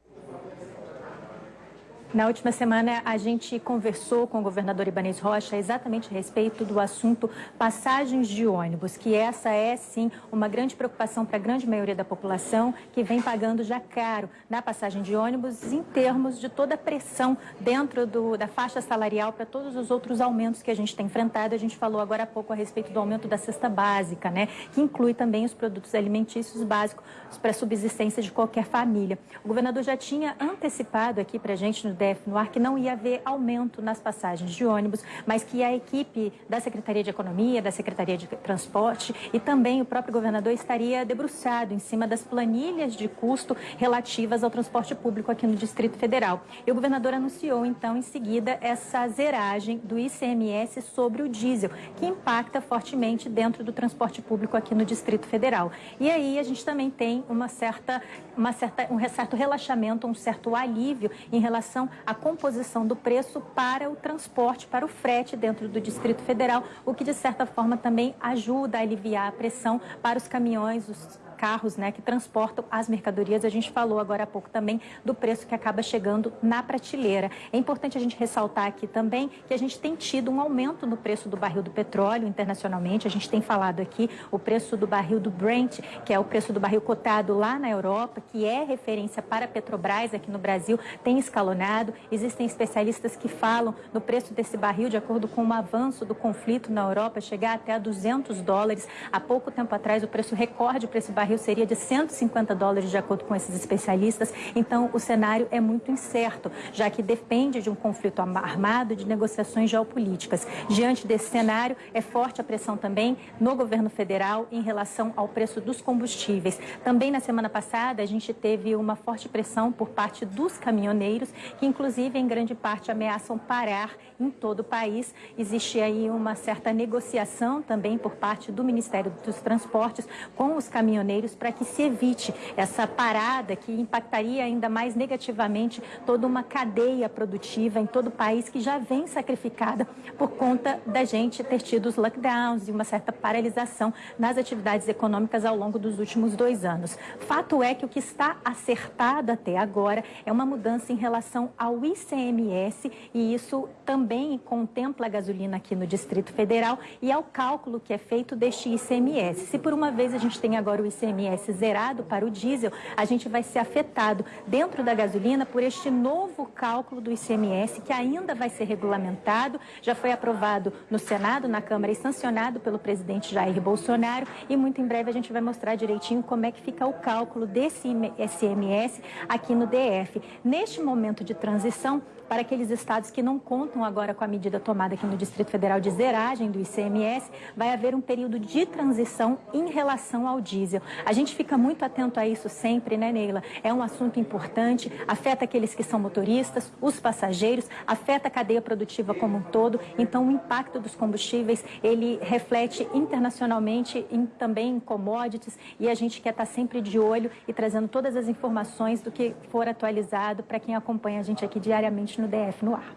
Na última semana, a gente conversou com o governador Ibanez Rocha exatamente a respeito do assunto passagens de ônibus, que essa é, sim, uma grande preocupação para a grande maioria da população, que vem pagando já caro na passagem de ônibus, em termos de toda a pressão dentro do, da faixa salarial para todos os outros aumentos que a gente tem enfrentado. A gente falou agora há pouco a respeito do aumento da cesta básica, né, que inclui também os produtos alimentícios básicos para a subsistência de qualquer família. O governador já tinha antecipado aqui para a gente no DF no ar que não ia haver aumento nas passagens de ônibus, mas que a equipe da Secretaria de Economia, da Secretaria de Transporte e também o próprio governador estaria debruçado em cima das planilhas de custo relativas ao transporte público aqui no Distrito Federal. E o governador anunciou, então, em seguida, essa zeragem do ICMS sobre o diesel, que impacta fortemente dentro do transporte público aqui no Distrito Federal. E aí a gente também tem uma certa, uma certa, um certo relaxamento, um certo alívio em relação a composição do preço para o transporte, para o frete dentro do Distrito Federal, o que de certa forma também ajuda a aliviar a pressão para os caminhões, os carros né, que transportam as mercadorias. A gente falou agora há pouco também do preço que acaba chegando na prateleira. É importante a gente ressaltar aqui também que a gente tem tido um aumento no preço do barril do petróleo internacionalmente. A gente tem falado aqui o preço do barril do Brent, que é o preço do barril cotado lá na Europa, que é referência para a Petrobras aqui no Brasil, tem escalonado. Existem especialistas que falam no preço desse barril, de acordo com o avanço do conflito na Europa, chegar até a 200 dólares. Há pouco tempo atrás, o preço recorde para esse barril seria de 150 dólares, de acordo com esses especialistas. Então, o cenário é muito incerto, já que depende de um conflito armado, de negociações geopolíticas. Diante desse cenário, é forte a pressão também no governo federal em relação ao preço dos combustíveis. Também na semana passada, a gente teve uma forte pressão por parte dos caminhoneiros, que inclusive em grande parte ameaçam parar em todo o país. Existe aí uma certa negociação também por parte do Ministério dos Transportes com os caminhoneiros para que se evite essa parada que impactaria ainda mais negativamente toda uma cadeia produtiva em todo o país que já vem sacrificada por conta da gente ter tido os lockdowns e uma certa paralisação nas atividades econômicas ao longo dos últimos dois anos. Fato é que o que está acertado até agora é uma mudança em relação ao ICMS e isso também contempla a gasolina aqui no Distrito Federal e ao cálculo que é feito deste ICMS. Se por uma vez a gente tem agora o ICMS zerado para o diesel, a gente vai ser afetado dentro da gasolina por este novo cálculo do ICMS que ainda vai ser regulamentado, já foi aprovado no Senado, na Câmara e sancionado pelo presidente Jair Bolsonaro e muito em breve a gente vai mostrar direitinho como é que fica o cálculo desse ICMS aqui no DF. Neste momento de transição, para aqueles estados que não contam agora com a medida tomada aqui no Distrito Federal de zeragem do ICMS, vai haver um período de transição em relação ao diesel. A gente fica muito atento a isso sempre, né, Neila? É um assunto importante, afeta aqueles que são motoristas, os passageiros, afeta a cadeia produtiva como um todo. Então, o impacto dos combustíveis, ele reflete internacionalmente em, também em commodities e a gente quer estar sempre de olho e trazendo todas as informações do que for atualizado para quem acompanha a gente aqui diariamente no DF no ar.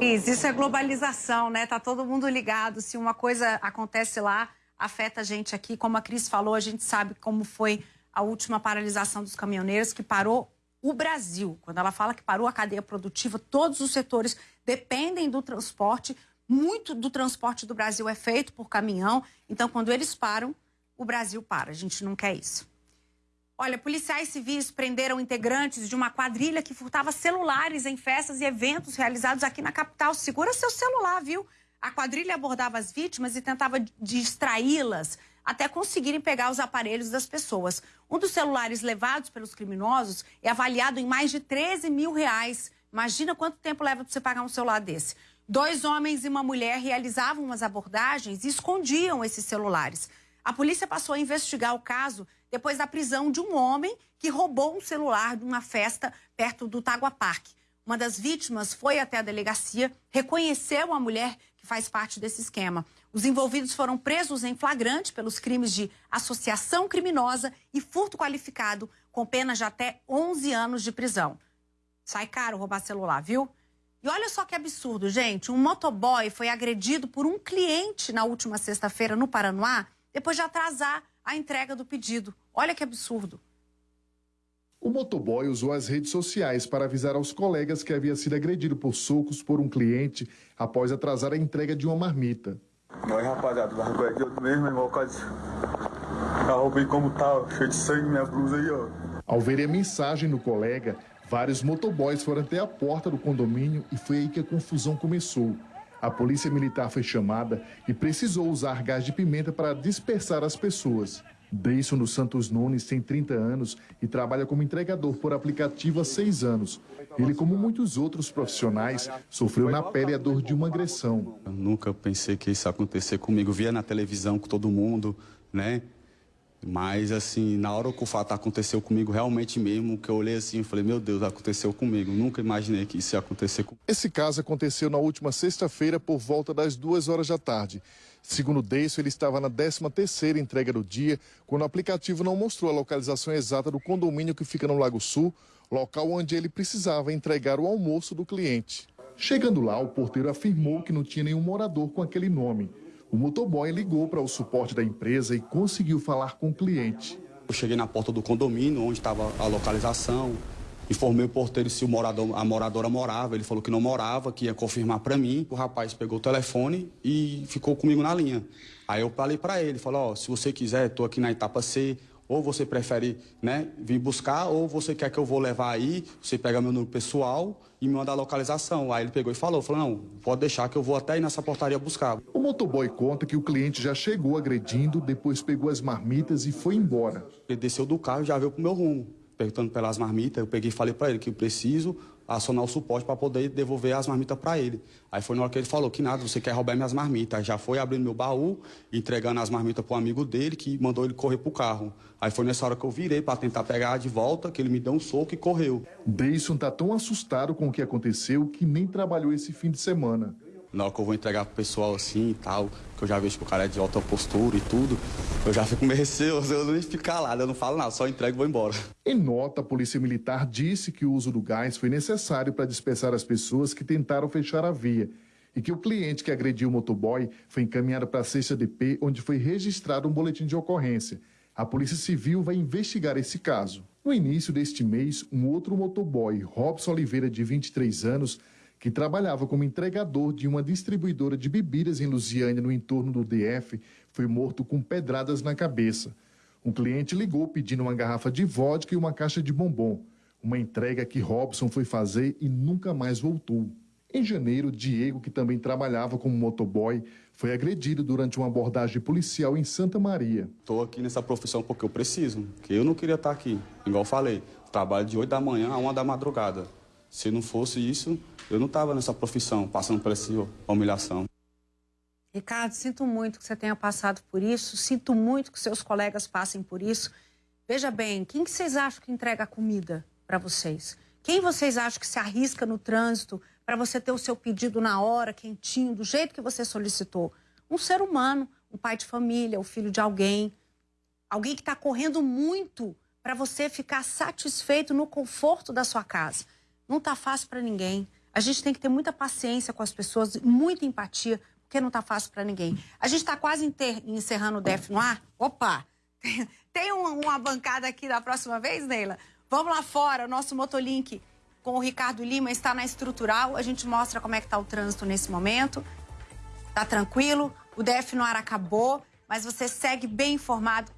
Isso, é globalização, né? Tá todo mundo ligado. Se uma coisa acontece lá, afeta a gente aqui. Como a Cris falou, a gente sabe como foi a última paralisação dos caminhoneiros, que parou o Brasil. Quando ela fala que parou a cadeia produtiva, todos os setores dependem do transporte. Muito do transporte do Brasil é feito por caminhão. Então, quando eles param, o Brasil para. A gente não quer isso. Olha, policiais civis prenderam integrantes de uma quadrilha que furtava celulares em festas e eventos realizados aqui na capital. Segura seu celular, viu? A quadrilha abordava as vítimas e tentava distraí-las até conseguirem pegar os aparelhos das pessoas. Um dos celulares levados pelos criminosos é avaliado em mais de 13 mil reais. Imagina quanto tempo leva para você pagar um celular desse. Dois homens e uma mulher realizavam as abordagens e escondiam esses celulares. A polícia passou a investigar o caso depois da prisão de um homem que roubou um celular de uma festa perto do Tagua Park. Uma das vítimas foi até a delegacia, reconheceu a mulher que faz parte desse esquema. Os envolvidos foram presos em flagrante pelos crimes de associação criminosa e furto qualificado, com pena de até 11 anos de prisão. Sai caro roubar celular, viu? E olha só que absurdo, gente. Um motoboy foi agredido por um cliente na última sexta-feira no Paranoá, depois de atrasar a entrega do pedido. Olha que absurdo. O motoboy usou as redes sociais para avisar aos colegas que havia sido agredido por socos por um cliente após atrasar a entrega de uma marmita. Nós, rapaziada, aqui, eu mesmo, irmão, quase. Como tá, cheio de sangue, minha blusa aí, ó. Ao ver a mensagem do colega, vários motoboys foram até a porta do condomínio e foi aí que a confusão começou. A polícia militar foi chamada e precisou usar gás de pimenta para dispersar as pessoas. Deison dos Santos Nunes tem 30 anos e trabalha como entregador por aplicativo há seis anos. Ele, como muitos outros profissionais, sofreu na pele a dor de uma agressão. Eu nunca pensei que isso ia acontecer comigo. Via na televisão com todo mundo, né? Mas, assim, na hora que o fato aconteceu comigo, realmente mesmo, que eu olhei assim e falei, meu Deus, aconteceu comigo. Nunca imaginei que isso ia acontecer comigo. Esse caso aconteceu na última sexta-feira, por volta das duas horas da tarde. Segundo Deisso, ele estava na 13ª entrega do dia, quando o aplicativo não mostrou a localização exata do condomínio que fica no Lago Sul, local onde ele precisava entregar o almoço do cliente. Chegando lá, o porteiro afirmou que não tinha nenhum morador com aquele nome. O motoboy ligou para o suporte da empresa e conseguiu falar com o cliente. Eu cheguei na porta do condomínio, onde estava a localização, informei o porteiro se o morador, a moradora morava, ele falou que não morava, que ia confirmar para mim. O rapaz pegou o telefone e ficou comigo na linha. Aí eu falei para ele, falou, oh, se você quiser, estou aqui na etapa C, ou você prefere, né, vir buscar, ou você quer que eu vou levar aí, você pega meu número pessoal e me manda a localização. Aí ele pegou e falou, falou, não, pode deixar que eu vou até aí nessa portaria buscar. O motoboy conta que o cliente já chegou agredindo, depois pegou as marmitas e foi embora. Ele desceu do carro e já veio pro meu rumo, perguntando pelas marmitas, eu peguei e falei para ele que eu preciso acionar o suporte para poder devolver as marmitas para ele. Aí foi na hora que ele falou que nada, você quer roubar minhas marmitas. Aí já foi abrindo meu baú, entregando as marmitas para um amigo dele que mandou ele correr pro carro. Aí foi nessa hora que eu virei para tentar pegar de volta, que ele me deu um soco e correu. Deison tá tão assustado com o que aconteceu que nem trabalhou esse fim de semana na hora que eu vou entregar pro pessoal assim e tal, que eu já vejo que o cara é de alta postura e tudo, eu já fico meio receoso, eu não fico calado, eu não falo nada, só entrego e vou embora. Em nota, a Polícia Militar disse que o uso do gás foi necessário para dispersar as pessoas que tentaram fechar a via e que o cliente que agrediu o motoboy foi encaminhado para a CCDP, onde foi registrado um boletim de ocorrência. A Polícia Civil vai investigar esse caso. No início deste mês, um outro motoboy, Robson Oliveira, de 23 anos, que trabalhava como entregador de uma distribuidora de bebidas em Lusiânia, no entorno do DF, foi morto com pedradas na cabeça. Um cliente ligou pedindo uma garrafa de vodka e uma caixa de bombom. Uma entrega que Robson foi fazer e nunca mais voltou. Em janeiro, Diego, que também trabalhava como motoboy, foi agredido durante uma abordagem policial em Santa Maria. Estou aqui nessa profissão porque eu preciso, que eu não queria estar aqui. Igual falei, trabalho de 8 da manhã a 1 da madrugada. Se não fosse isso, eu não estava nessa profissão, passando por essa humilhação. Ricardo, sinto muito que você tenha passado por isso, sinto muito que seus colegas passem por isso. Veja bem, quem que vocês acham que entrega a comida para vocês? Quem vocês acham que se arrisca no trânsito para você ter o seu pedido na hora, quentinho, do jeito que você solicitou? Um ser humano, um pai de família, o filho de alguém. Alguém que está correndo muito para você ficar satisfeito no conforto da sua casa. Não está fácil para ninguém. A gente tem que ter muita paciência com as pessoas, muita empatia, porque não está fácil para ninguém. A gente está quase encerrando o DEF no ar. Opa! Tem, uma, uma, bancada aqui da próxima vez, Neila? Vamos lá fora, o nosso Motolink com o Ricardo Lima está na estrutural. A gente mostra como é que está o trânsito nesse momento. Tá tranquilo, o DF no ar acabou, mas você segue bem informado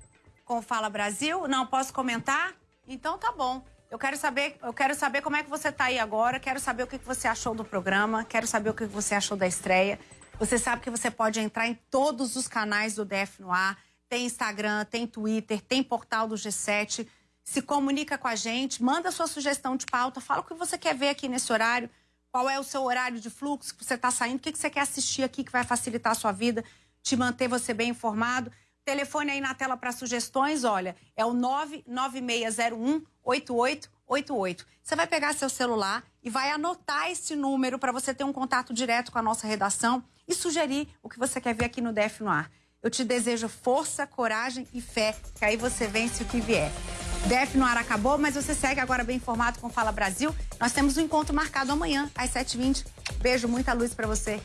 com o Fala Brasil? Não posso comentar? Então tá bom. Eu quero saber, eu quero saber como é que você está aí agora, quero saber o que você achou do programa, quero saber o que você achou da estreia. Você sabe que você pode entrar em todos os canais do DF no ar, tem Instagram, tem Twitter, tem portal do G7. Se comunica com a gente, manda sua sugestão de pauta, fala o que você quer ver aqui nesse horário, qual é o seu horário de fluxo que você está saindo, o que você quer assistir aqui que vai facilitar a sua vida, te manter você bem informado. Telefone aí na tela para sugestões, olha, é o 99601 8888. Você vai pegar seu celular e vai anotar esse número para você ter um contato direto com a nossa redação e sugerir o que você quer ver aqui no DF no ar. Eu te desejo força, coragem e fé, que aí você vence o que vier. DF no ar acabou, mas você segue agora bem informado com Fala Brasil. Nós temos um encontro marcado amanhã, às 7h20. Beijo, muita luz para você.